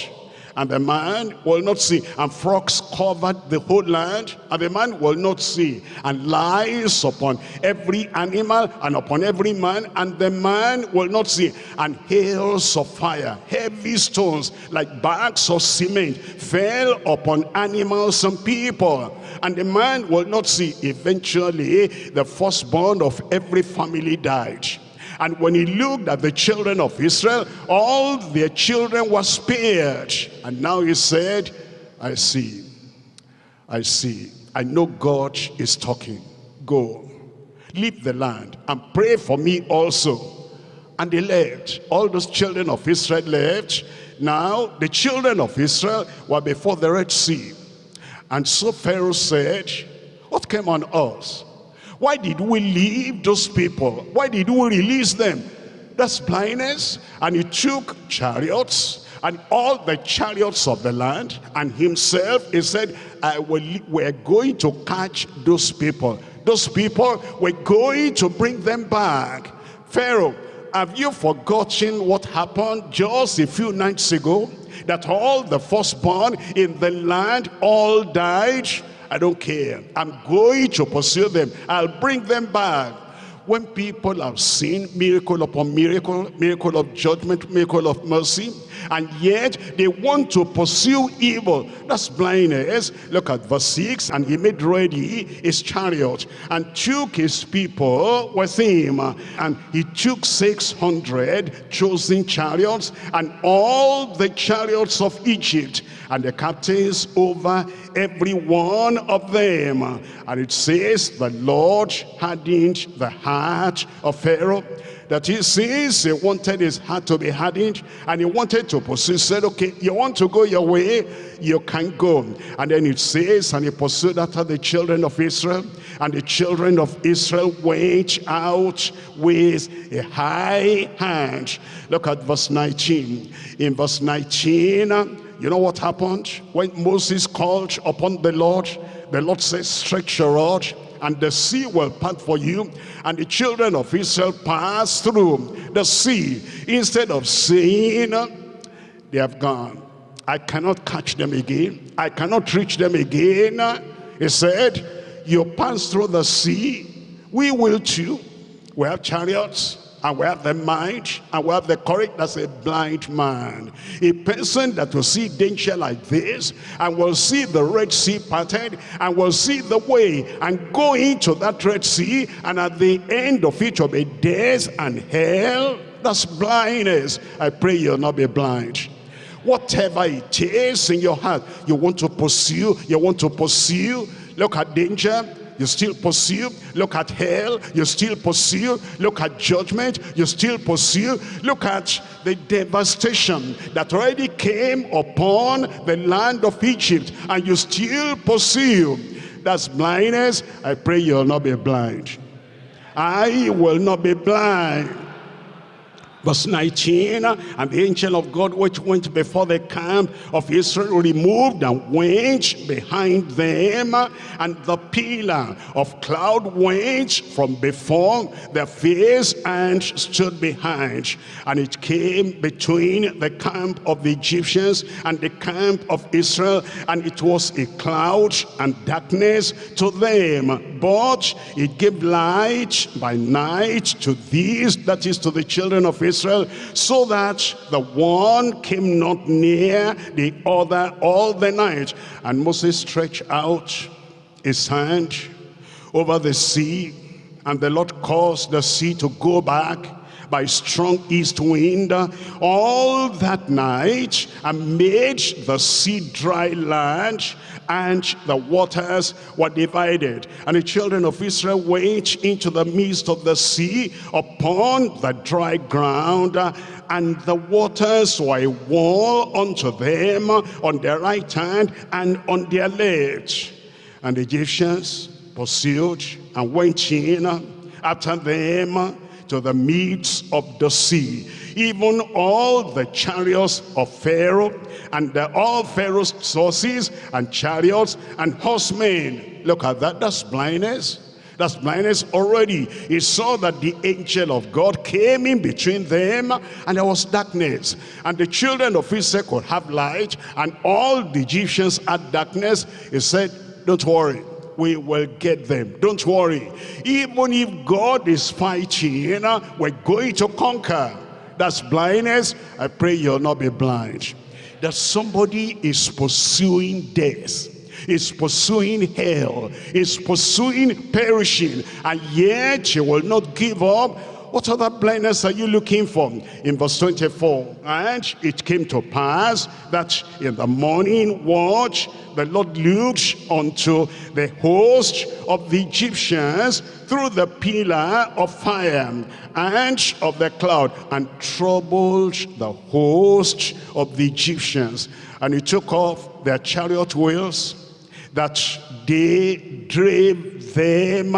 A: and the man will not see. And frogs covered the whole land, and the man will not see. And lies upon every animal and upon every man, and the man will not see. And hails of fire, heavy stones, like bags of cement, fell upon animals and people. And the man will not see. Eventually, the firstborn of every family died. And when he looked at the children of Israel, all their children were spared. And now he said, I see, I see, I know God is talking. Go, leave the land and pray for me also. And they left. All those children of Israel left. Now, the children of Israel were before the Red Sea. And so Pharaoh said, what came on us? Why did we leave those people? Why did we release them? That's blindness. And he took chariots and all the chariots of the land and himself, he said, I will, we're going to catch those people. Those people, we're going to bring them back. Pharaoh, have you forgotten what happened just a few nights ago? That all the firstborn in the land all died? I don't care. I'm going to pursue them. I'll bring them back. When people have seen miracle upon miracle, miracle of judgment, miracle of mercy, and yet they want to pursue evil. That's blindness. Look at verse 6. And he made ready his chariot and took his people with him. And he took 600 chosen chariots and all the chariots of Egypt and the captains over every one of them. And it says, the Lord hardened the heart of Pharaoh that he sees he wanted his heart to be hardened and he wanted to pursue. Said okay you want to go your way you can go. And then it says and he pursued after the children of israel and the children of israel went out with a high hand. Look at verse 19 in verse 19 you know what happened? When moses called upon the lord the lord says stretch your rod and the sea will part for you and the children of Israel pass through the sea. Instead of saying they have gone. I cannot catch them again. I cannot reach them again. He said you pass through the sea. We will too. We have chariots and we have the mind and we have the courage that's a blind man. A person that will see danger like this and will see the red sea parted and will see the way and go into that red sea and at the end of it will be death and hell. That's blindness. I pray you'll not be blind. Whatever it is in your heart you want to pursue you want to pursue look at danger you still pursue. Look at hell, you still pursue. Look at judgment, you still pursue. Look at the devastation that already came upon the land of Egypt and you still pursue. That's blindness. I pray you'll not be blind. I will not be blind. Verse 19, and the angel of God which went before the camp of Israel removed and went behind them, and the pillar of cloud went from before their face and stood behind. And it came between the camp of the Egyptians and the camp of Israel, and it was a cloud and darkness to them. But it gave light by night to these, that is to the children of Israel, Israel, so that the one came not near the other all the night. And Moses stretched out his hand over the sea, and the Lord caused the sea to go back by strong east wind all that night and made the sea dry land and the waters were divided. And the children of Israel went into the midst of the sea upon the dry ground and the waters were a wall unto them on their right hand and on their left. And the Egyptians pursued and went in after them to the midst of the sea. Even all the chariots of Pharaoh and the, all Pharaoh's horses and chariots and horsemen. Look at that, that's blindness. That's blindness already. He saw that the angel of God came in between them and there was darkness. And the children of Israel could have light and all the Egyptians had darkness. He said, don't worry we will get them. Don't worry. Even if God is fighting, we're going to conquer. That's blindness. I pray you'll not be blind. That somebody is pursuing death is pursuing hell, is pursuing perishing, and yet you will not give up what other blindness are you looking for? In verse 24, and it came to pass that in the morning watch, the Lord looked unto the host of the Egyptians through the pillar of fire and of the cloud and troubled the host of the Egyptians. And he took off their chariot wheels that they drave them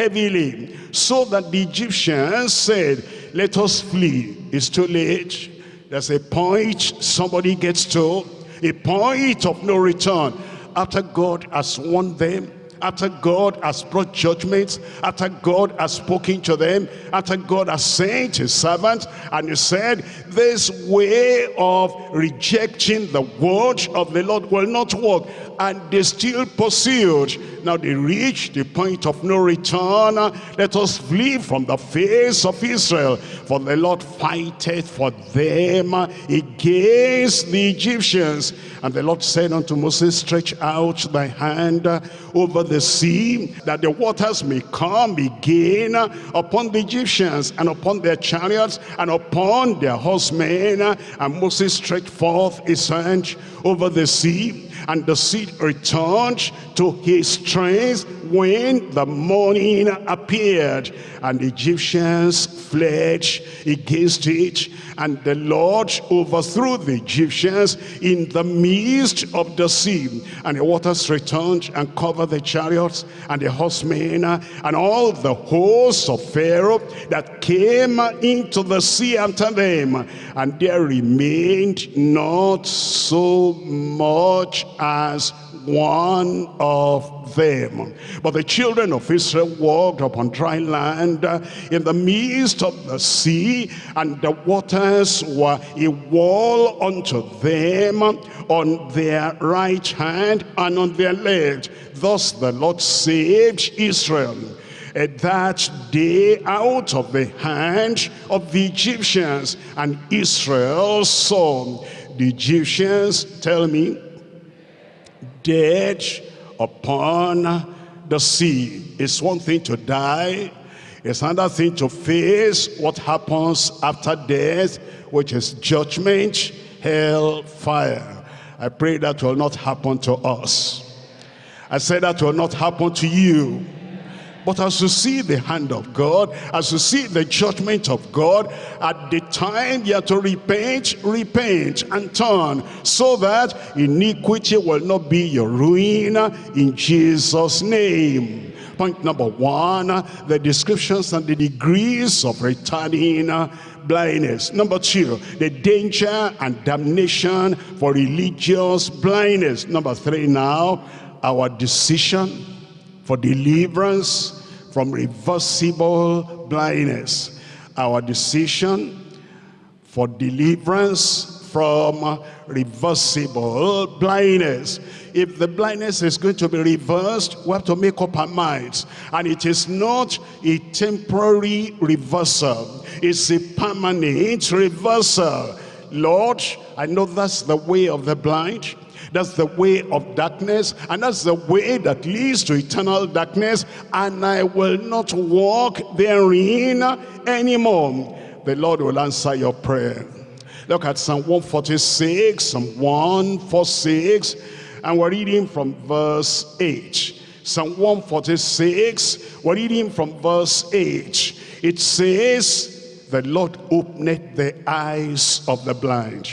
A: heavily so that the Egyptians said, let us flee. It's too late. There's a point somebody gets to, a point of no return. After God has won them, after God has brought judgments, after God has spoken to them, after God has sent his servant, and he said, this way of rejecting the word of the Lord will not work. And they still pursued. Now they reached the point of no return. Let us flee from the face of Israel. For the Lord fighteth for them against the Egyptians. And the Lord said unto Moses, stretch out thy hand over the sea, that the waters may come again upon the Egyptians, and upon their chariots, and upon their horsemen. And Moses stretched forth his hand over the sea, and the sea returned to his strength when the morning appeared. And the Egyptians fled against it and the Lord overthrew the Egyptians in the midst of the sea. And the waters returned and covered the chariots and the horsemen and all the hosts of Pharaoh that came into the sea after them. And there remained not so much as one of them. But the children of Israel walked upon dry land uh, in the midst of the sea, and the waters were a wall unto them on their right hand and on their left. Thus the Lord saved Israel at that day out of the hand of the Egyptians and Israel saw the Egyptians tell me dead upon the sea. It's one thing to die. It's another thing to face what happens after death, which is judgment, hell, fire. I pray that will not happen to us. I say that will not happen to you. But as you see the hand of God, as you see the judgment of God, at the time you have to repent, repent and turn so that iniquity will not be your ruin in Jesus' name. Point number one, the descriptions and the degrees of returning blindness. Number two, the danger and damnation for religious blindness. Number three now, our decision for deliverance from reversible blindness. Our decision for deliverance from reversible blindness. If the blindness is going to be reversed, we have to make up our minds. And it is not a temporary reversal. It's a permanent reversal. Lord, I know that's the way of the blind. That's the way of darkness, and that's the way that leads to eternal darkness, and I will not walk therein anymore. The Lord will answer your prayer. Look at Psalm 146, Psalm 146, and we're reading from verse 8. Psalm 146, we're reading from verse 8. It says, the Lord opened the eyes of the blind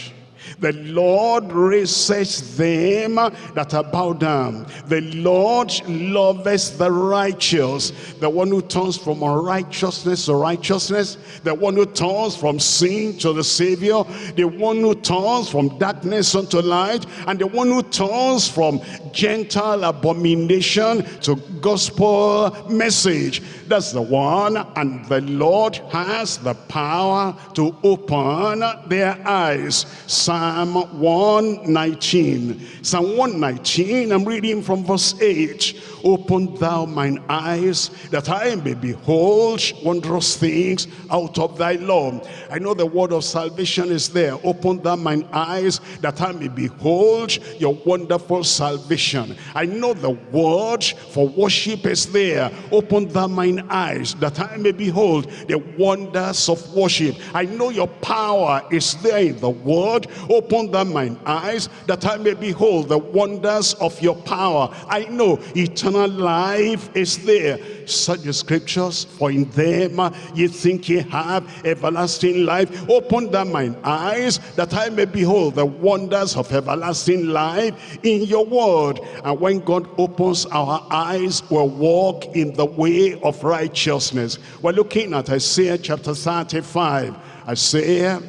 A: the Lord raises them that are bowed down. The Lord loves the righteous. The one who turns from unrighteousness to righteousness. The one who turns from sin to the Savior. The one who turns from darkness unto light. And the one who turns from Gentile abomination to gospel message. That's the one. And the Lord has the power to open their eyes. Psalm 119. Psalm 119, I'm reading from verse 8. Open thou mine eyes that I may behold wondrous things out of thy law. I know the word of salvation is there. Open thou mine eyes that I may behold your wonderful salvation. I know the word for worship is there. Open thou mine eyes that I may behold the wonders of worship. I know your power is there in the word. Open thou mine eyes that I may behold the wonders of your power. I know eternal life is there. Such the scriptures, for in them ye think ye have everlasting life. Open thou mine eyes that I may behold the wonders of everlasting life in your word. And when God opens our eyes, we'll walk in the way of righteousness. We're looking at Isaiah chapter 35. Isaiah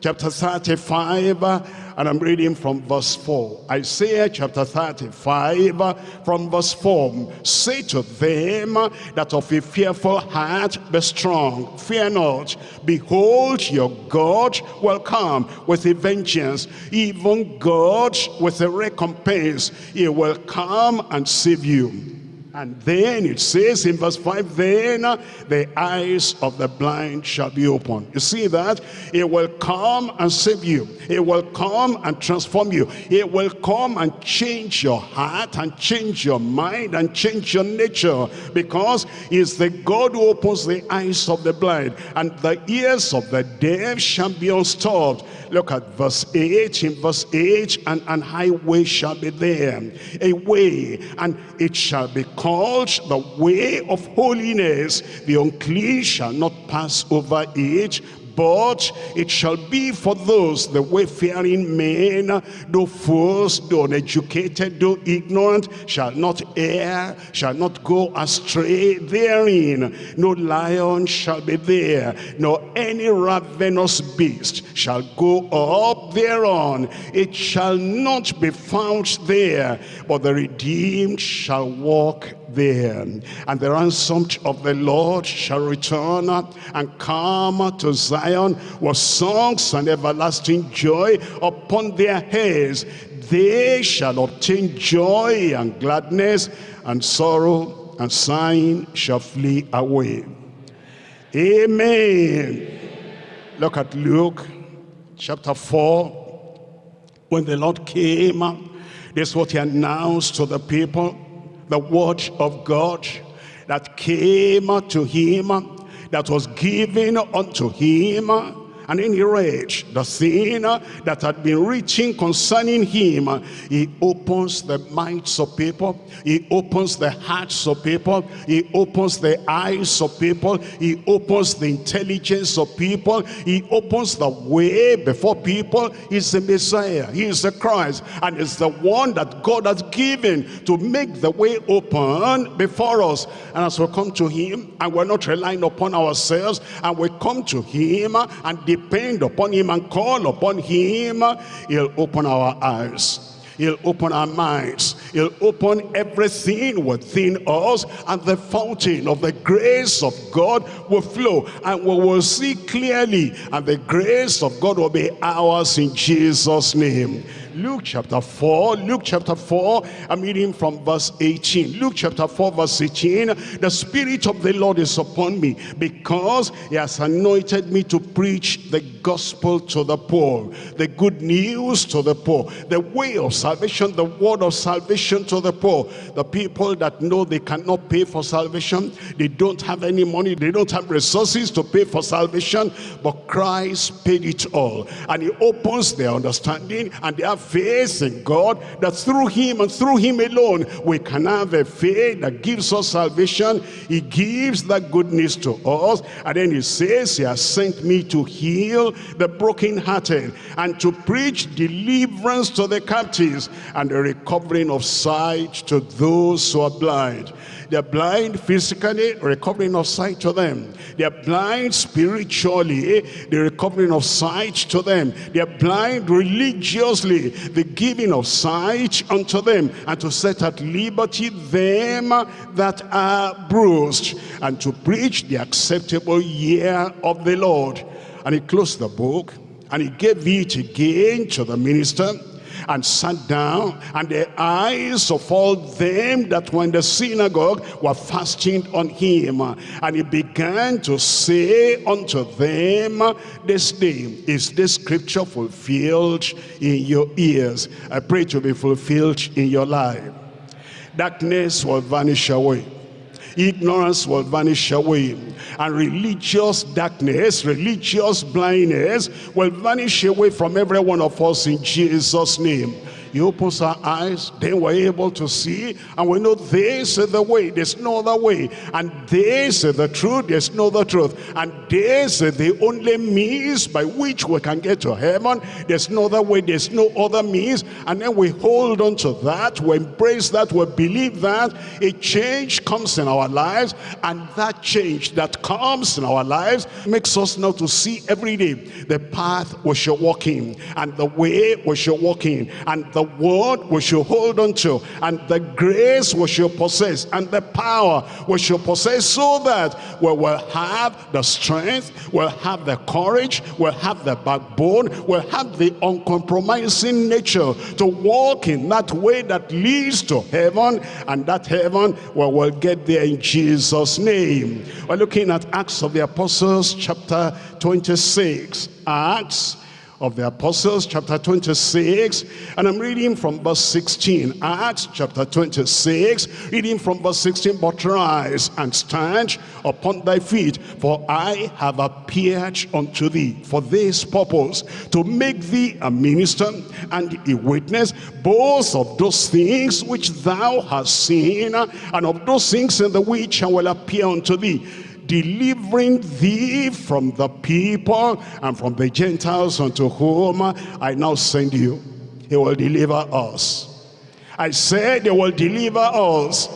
A: chapter 35 and I'm reading from verse 4. Isaiah chapter 35 from verse 4. Say to them that of a fearful heart be strong, fear not. Behold, your God will come with a vengeance, even God with a recompense. He will come and save you. And then it says in verse 5, then the eyes of the blind shall be opened. You see that? It will come and save you. It will come and transform you. It will come and change your heart and change your mind and change your nature because it's the God who opens the eyes of the blind and the ears of the deaf shall be unstopped. Look at verse 8. In verse 8, and an highway shall be there, a way, and it shall be called the way of holiness. The unclean shall not pass over it, but it shall be for those, the wayfaring men, though fools, though uneducated, though ignorant, shall not err, shall not go astray therein. No lion shall be there, nor any ravenous beast shall go up thereon. It shall not be found there, but the redeemed shall walk there. And the ransomed of the Lord shall return and come to Zion with songs and everlasting joy upon their heads. They shall obtain joy and gladness, and sorrow and sighing shall flee away. Amen. Look at Luke chapter 4. When the Lord came, this is what he announced to the people the word of God that came to him, that was given unto him and he read the thing that had been written concerning him. He opens the minds of people. He opens the hearts of people. He opens the eyes of people. He opens the intelligence of people. He opens the way before people. He's the Messiah. He is the Christ. And it's the one that God has given to make the way open before us. And as we come to him, and we're not relying upon ourselves, and we come to him and depend upon him and call upon him, he'll open our eyes. He'll open our minds. He'll open everything within us and the fountain of the grace of God will flow and we will see clearly and the grace of God will be ours in Jesus' name. Luke chapter 4, Luke chapter 4, I'm reading from verse 18. Luke chapter 4 verse 18, the Spirit of the Lord is upon me because he has anointed me to preach the gospel to the poor, the good news to the poor, the way of salvation, the word of salvation to the poor. The people that know they cannot pay for salvation, they don't have any money, they don't have resources to pay for salvation, but Christ paid it all. And he opens their understanding and they have faith in God that through him and through him alone we can have a faith that gives us salvation. He gives that goodness to us and then he says he has sent me to heal the brokenhearted and to preach deliverance to the captives and the recovering of sight to those who are blind They're blind physically, recovering of sight to them. They're blind spiritually, eh? the recovering of sight to them. They're blind religiously, the giving of sight unto them, and to set at liberty them that are bruised, and to preach the acceptable year of the Lord. And he closed the book, and he gave it again to the minister, and sat down, and the eyes of all them that were in the synagogue were fasting on him. And he began to say unto them, This day is this scripture fulfilled in your ears. I pray to be fulfilled in your life. Darkness will vanish away ignorance will vanish away. And religious darkness religious blindness will vanish away from every one of us in jesus name he opens our eyes, then we're able to see, and we know this is the way, there's no other way. And this is the truth, there's no other truth. And this is the only means by which we can get to heaven. There's no other way, there's no other means. And then we hold on to that, we embrace that, we believe that. A change comes in our lives, and that change that comes in our lives makes us now to see every day the path we should walk in, and the way we should walk in, and the word we should hold on to and the grace we should possess and the power we should possess so that we will have the strength, we'll have the courage, we'll have the backbone, we'll have the uncompromising nature to walk in that way that leads to heaven and that heaven we will get there in Jesus name. We're looking at Acts of the Apostles chapter 26. Acts of the Apostles, chapter 26, and I'm reading from verse 16. Acts chapter 26, reading from verse 16, But rise and stand upon thy feet, for I have appeared unto thee for this purpose, to make thee a minister and a witness, both of those things which thou hast seen, and of those things in the which I will appear unto thee delivering thee from the people and from the Gentiles unto whom I now send you. He will deliver us. I said they will deliver us.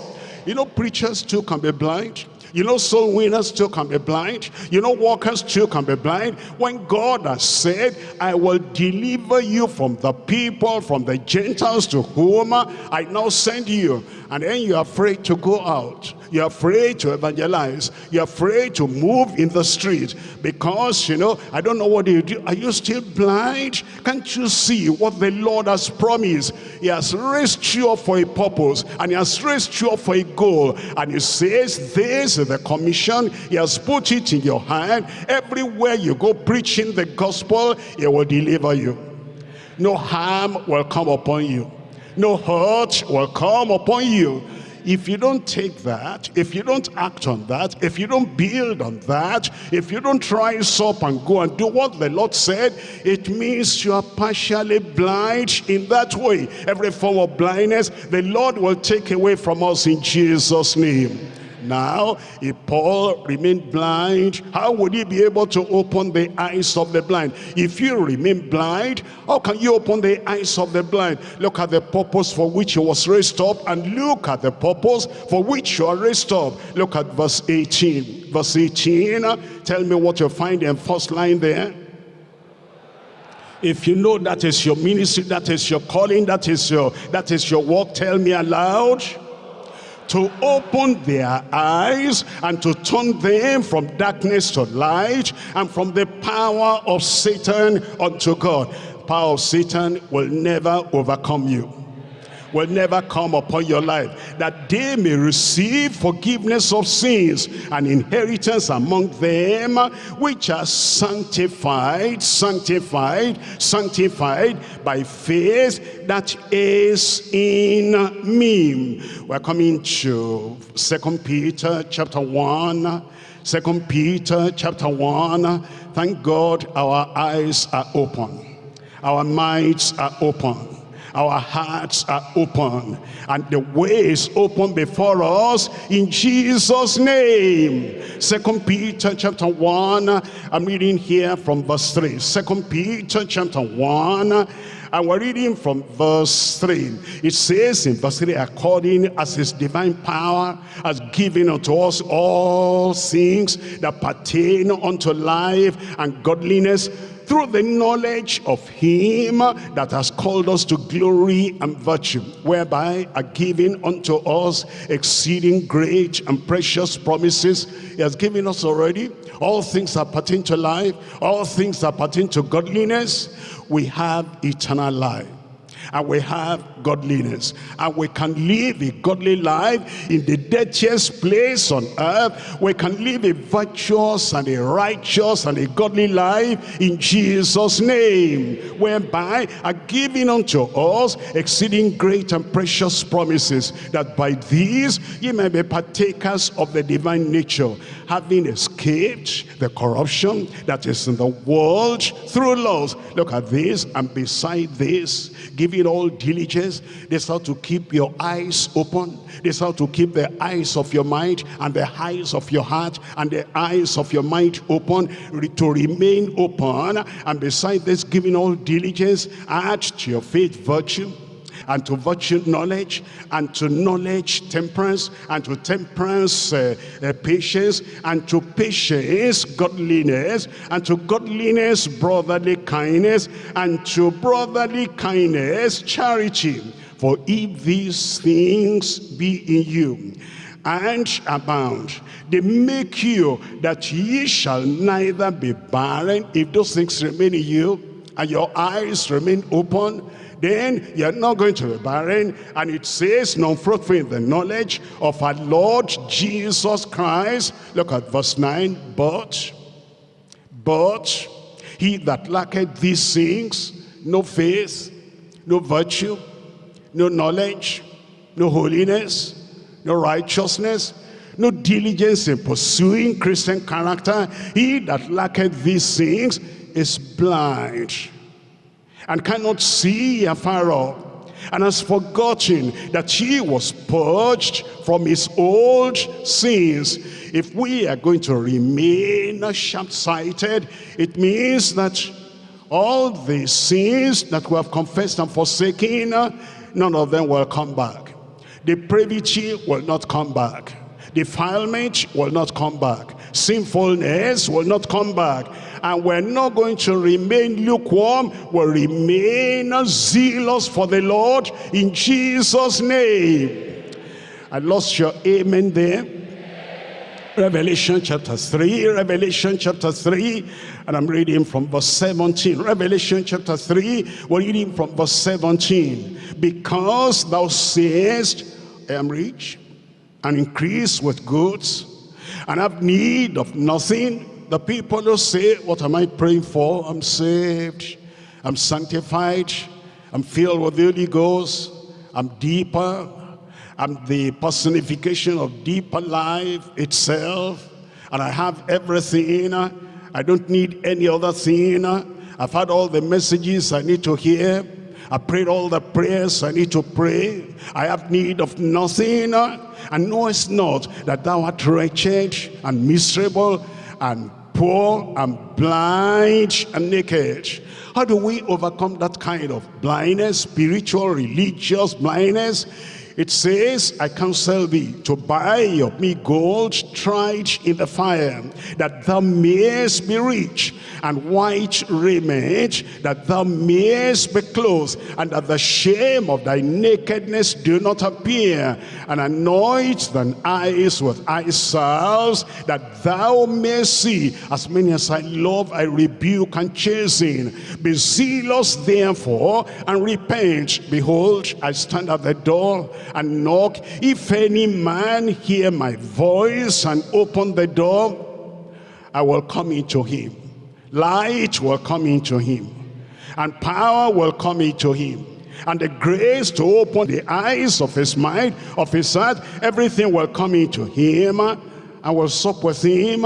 A: You know, preachers too can be blind. You know, soul winners too can be blind. You know, walkers too can be blind. When God has said, I will deliver you from the people, from the Gentiles to whom I now send you. And then you're afraid to go out. You're afraid to evangelize. You're afraid to move in the street because, you know, I don't know what you do. Are you still blind? Can't you see what the Lord has promised? He has raised you up for a purpose and he has raised you up for a goal. And he says, this is the commission. He has put it in your hand. Everywhere you go preaching the gospel, he will deliver you. No harm will come upon you. No hurt will come upon you if you don't take that, if you don't act on that, if you don't build on that, if you don't rise up and go and do what the Lord said, it means you are partially blind in that way. Every form of blindness, the Lord will take away from us in Jesus' name. Now, if Paul remained blind, how would he be able to open the eyes of the blind? If you remain blind, how can you open the eyes of the blind? Look at the purpose for which he was raised up and look at the purpose for which you are raised up. Look at verse 18. Verse 18, tell me what you find in first line there. If you know that is your ministry, that is your calling, that is your that is your work, tell me aloud to open their eyes and to turn them from darkness to light and from the power of Satan unto God. Power of Satan will never overcome you will never come upon your life, that they may receive forgiveness of sins and inheritance among them which are sanctified, sanctified, sanctified by faith that is in me. We're coming to Second Peter chapter 1. Second Peter chapter 1. Thank God our eyes are open. Our minds are open our hearts are open and the way is open before us in Jesus name second Peter chapter 1 I'm reading here from verse 3 second Peter chapter 1 and we're reading from verse 3. It says in verse 3, according as his divine power has given unto us all things that pertain unto life and godliness through the knowledge of him that has called us to glory and virtue, whereby are given unto us exceeding great and precious promises. He has given us already all things that pertain to life, all things that pertain to godliness. We have eternal life and we have godliness. And we can live a godly life in the dirtiest place on earth. We can live a virtuous and a righteous and a godly life in Jesus name whereby are given unto us exceeding great and precious promises that by these ye may be partakers of the divine nature having escaped the corruption that is in the world through laws. Look at this and beside this giving all diligence this how to keep your eyes open this how to keep the eyes of your mind and the eyes of your heart and the eyes of your mind open to remain open. And beside this giving all diligence add to your faith virtue and to virtue knowledge, and to knowledge temperance, and to temperance uh, uh, patience, and to patience godliness, and to godliness brotherly kindness, and to brotherly kindness charity. For if these things be in you, and abound. They make you that ye shall neither be barren if those things remain in you and your eyes remain open then you're not going to be barren. And it says, non-fruitful in the knowledge of our Lord Jesus Christ. Look at verse 9. But, but, he that lacketh these things, no faith, no virtue, no knowledge, no holiness, no righteousness, no diligence in pursuing Christian character. He that lacketh these things is blind and cannot see afar off and has forgotten that he was purged from his old sins. If we are going to remain sharp-sighted, it means that all the sins that we have confessed and forsaken, none of them will come back. Depravity will not come back. Defilement will not come back. Sinfulness will not come back. And we're not going to remain lukewarm. We'll remain zealous for the Lord in Jesus name. I lost your amen there. Revelation chapter 3, Revelation chapter 3, and I'm reading from verse 17. Revelation chapter 3, we're reading from verse 17. Because thou sayest, I am rich, and increase with goods, and have need of nothing, the people who say, what am I praying for? I'm saved, I'm sanctified, I'm filled with the Holy Ghost, I'm deeper, I'm the personification of deeper life itself, and I have everything, I don't need any other thing, I've had all the messages I need to hear, I prayed all the prayers I need to pray. I have need of nothing. Uh, and knowest not that thou art wretched and miserable and poor and blind and naked. How do we overcome that kind of blindness, spiritual, religious blindness? It says, I counsel thee to buy of me gold tried in the fire, that thou mayest be rich, and white raiment, that thou mayest be clothed, and that the shame of thy nakedness do not appear, and anoint thine eyes with eye salves, that thou mayest see. As many as I love, I rebuke and chasten. Be zealous therefore, and repent. Behold, I stand at the door and knock. If any man hear my voice and open the door, I will come into him. Light will come into him and power will come into him and the grace to open the eyes of his mind of his heart everything will come into him. I will sup with him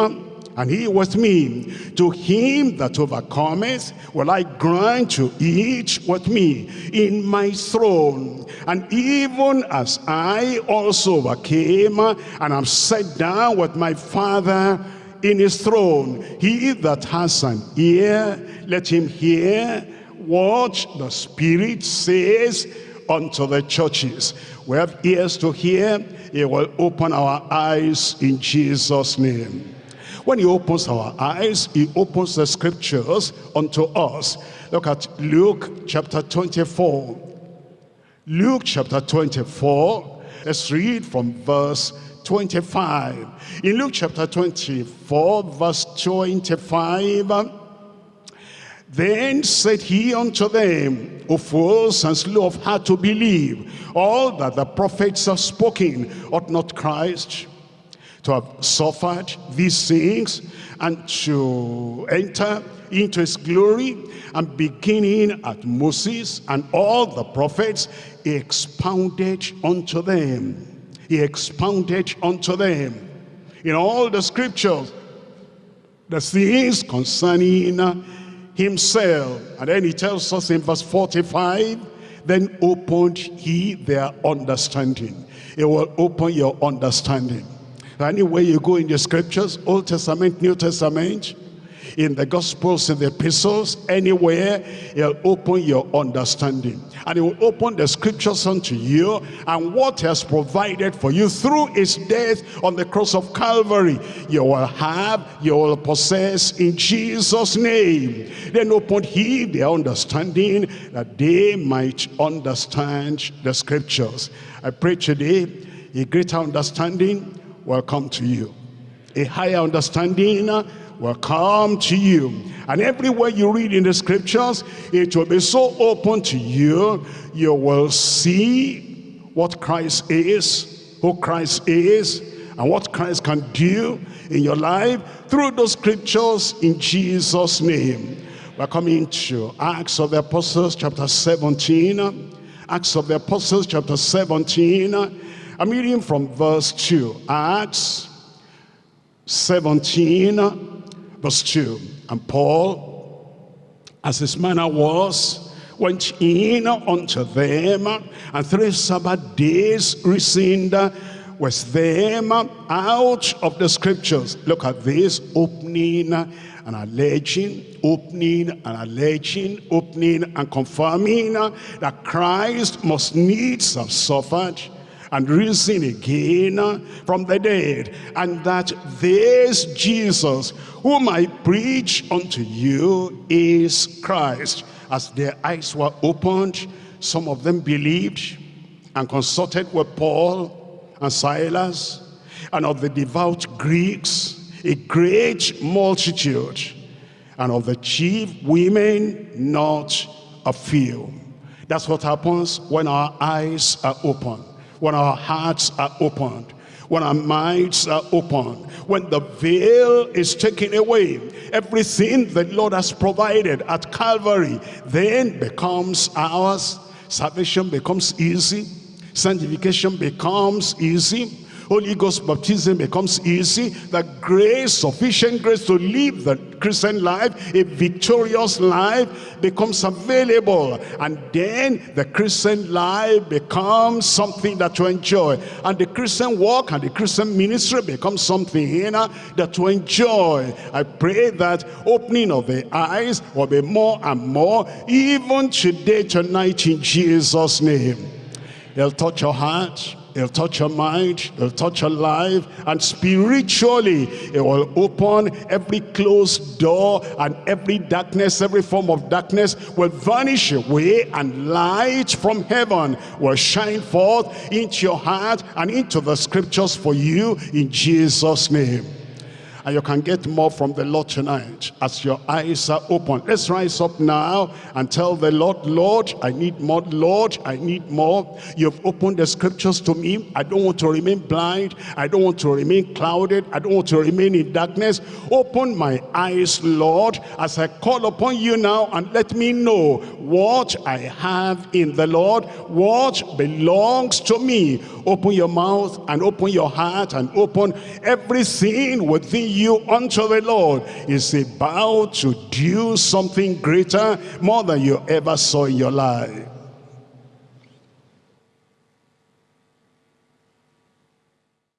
A: and he was me. To him that overcometh will I grant to eat with me in my throne. And even as I also overcame and am set down with my Father in his throne, he that has an ear, let him hear what the Spirit says unto the churches. We have ears to hear. He will open our eyes in Jesus' name. When he opens our eyes, he opens the scriptures unto us. Look at Luke chapter 24. Luke chapter 24. Let's read from verse 25. In Luke chapter 24, verse 25, then said he unto them, O fools and slow of heart to believe, all that the prophets have spoken, ought not Christ to have suffered these things and to enter into his glory and beginning at Moses and all the prophets he expounded unto them. He expounded unto them. In all the scriptures the things concerning himself. And then he tells us in verse 45 then opened he their understanding. It will open your understanding Anywhere you go in the scriptures, Old Testament, New Testament, in the Gospels, in the epistles, anywhere, it'll open your understanding. And it will open the scriptures unto you and what has provided for you through his death on the cross of Calvary. You will have, you will possess in Jesus' name. Then opened he their understanding that they might understand the scriptures. I pray today a greater understanding will come to you. A higher understanding will come to you. And everywhere you read in the scriptures, it will be so open to you, you will see what Christ is, who Christ is, and what Christ can do in your life through those scriptures in Jesus' name. We're coming to Acts of the Apostles chapter 17. Acts of the Apostles chapter 17 I'm reading from verse 2. Acts 17, verse 2. And Paul, as his manner was, went in unto them, and three Sabbath days reasoned with them out of the scriptures. Look at this, opening and alleging, opening and alleging, opening and confirming that Christ must needs have suffered and risen again from the dead, and that this Jesus, whom I preach unto you, is Christ. As their eyes were opened, some of them believed and consulted with Paul and Silas, and of the devout Greeks, a great multitude, and of the chief women, not a few. That's what happens when our eyes are open when our hearts are opened, when our minds are opened, when the veil is taken away, everything the Lord has provided at Calvary then becomes ours. Salvation becomes easy. Sanctification becomes easy Holy Ghost baptism becomes easy. The grace, sufficient grace to live the Christian life, a victorious life becomes available. And then the Christian life becomes something that you enjoy. And the Christian walk and the Christian ministry becomes something know, that you enjoy. I pray that opening of the eyes will be more and more, even today, tonight, in Jesus' name. They'll touch your heart It'll touch your mind, it'll touch your life, and spiritually, it will open every closed door and every darkness, every form of darkness will vanish away, and light from heaven will shine forth into your heart and into the scriptures for you in Jesus' name and you can get more from the Lord tonight as your eyes are open. Let's rise up now and tell the Lord, Lord, I need more. Lord, I need more. You've opened the scriptures to me. I don't want to remain blind. I don't want to remain clouded. I don't want to remain in darkness. Open my eyes, Lord, as I call upon you now and let me know what I have in the Lord, what belongs to me open your mouth and open your heart and open everything within you unto the Lord is about to do something greater more than you ever saw in your life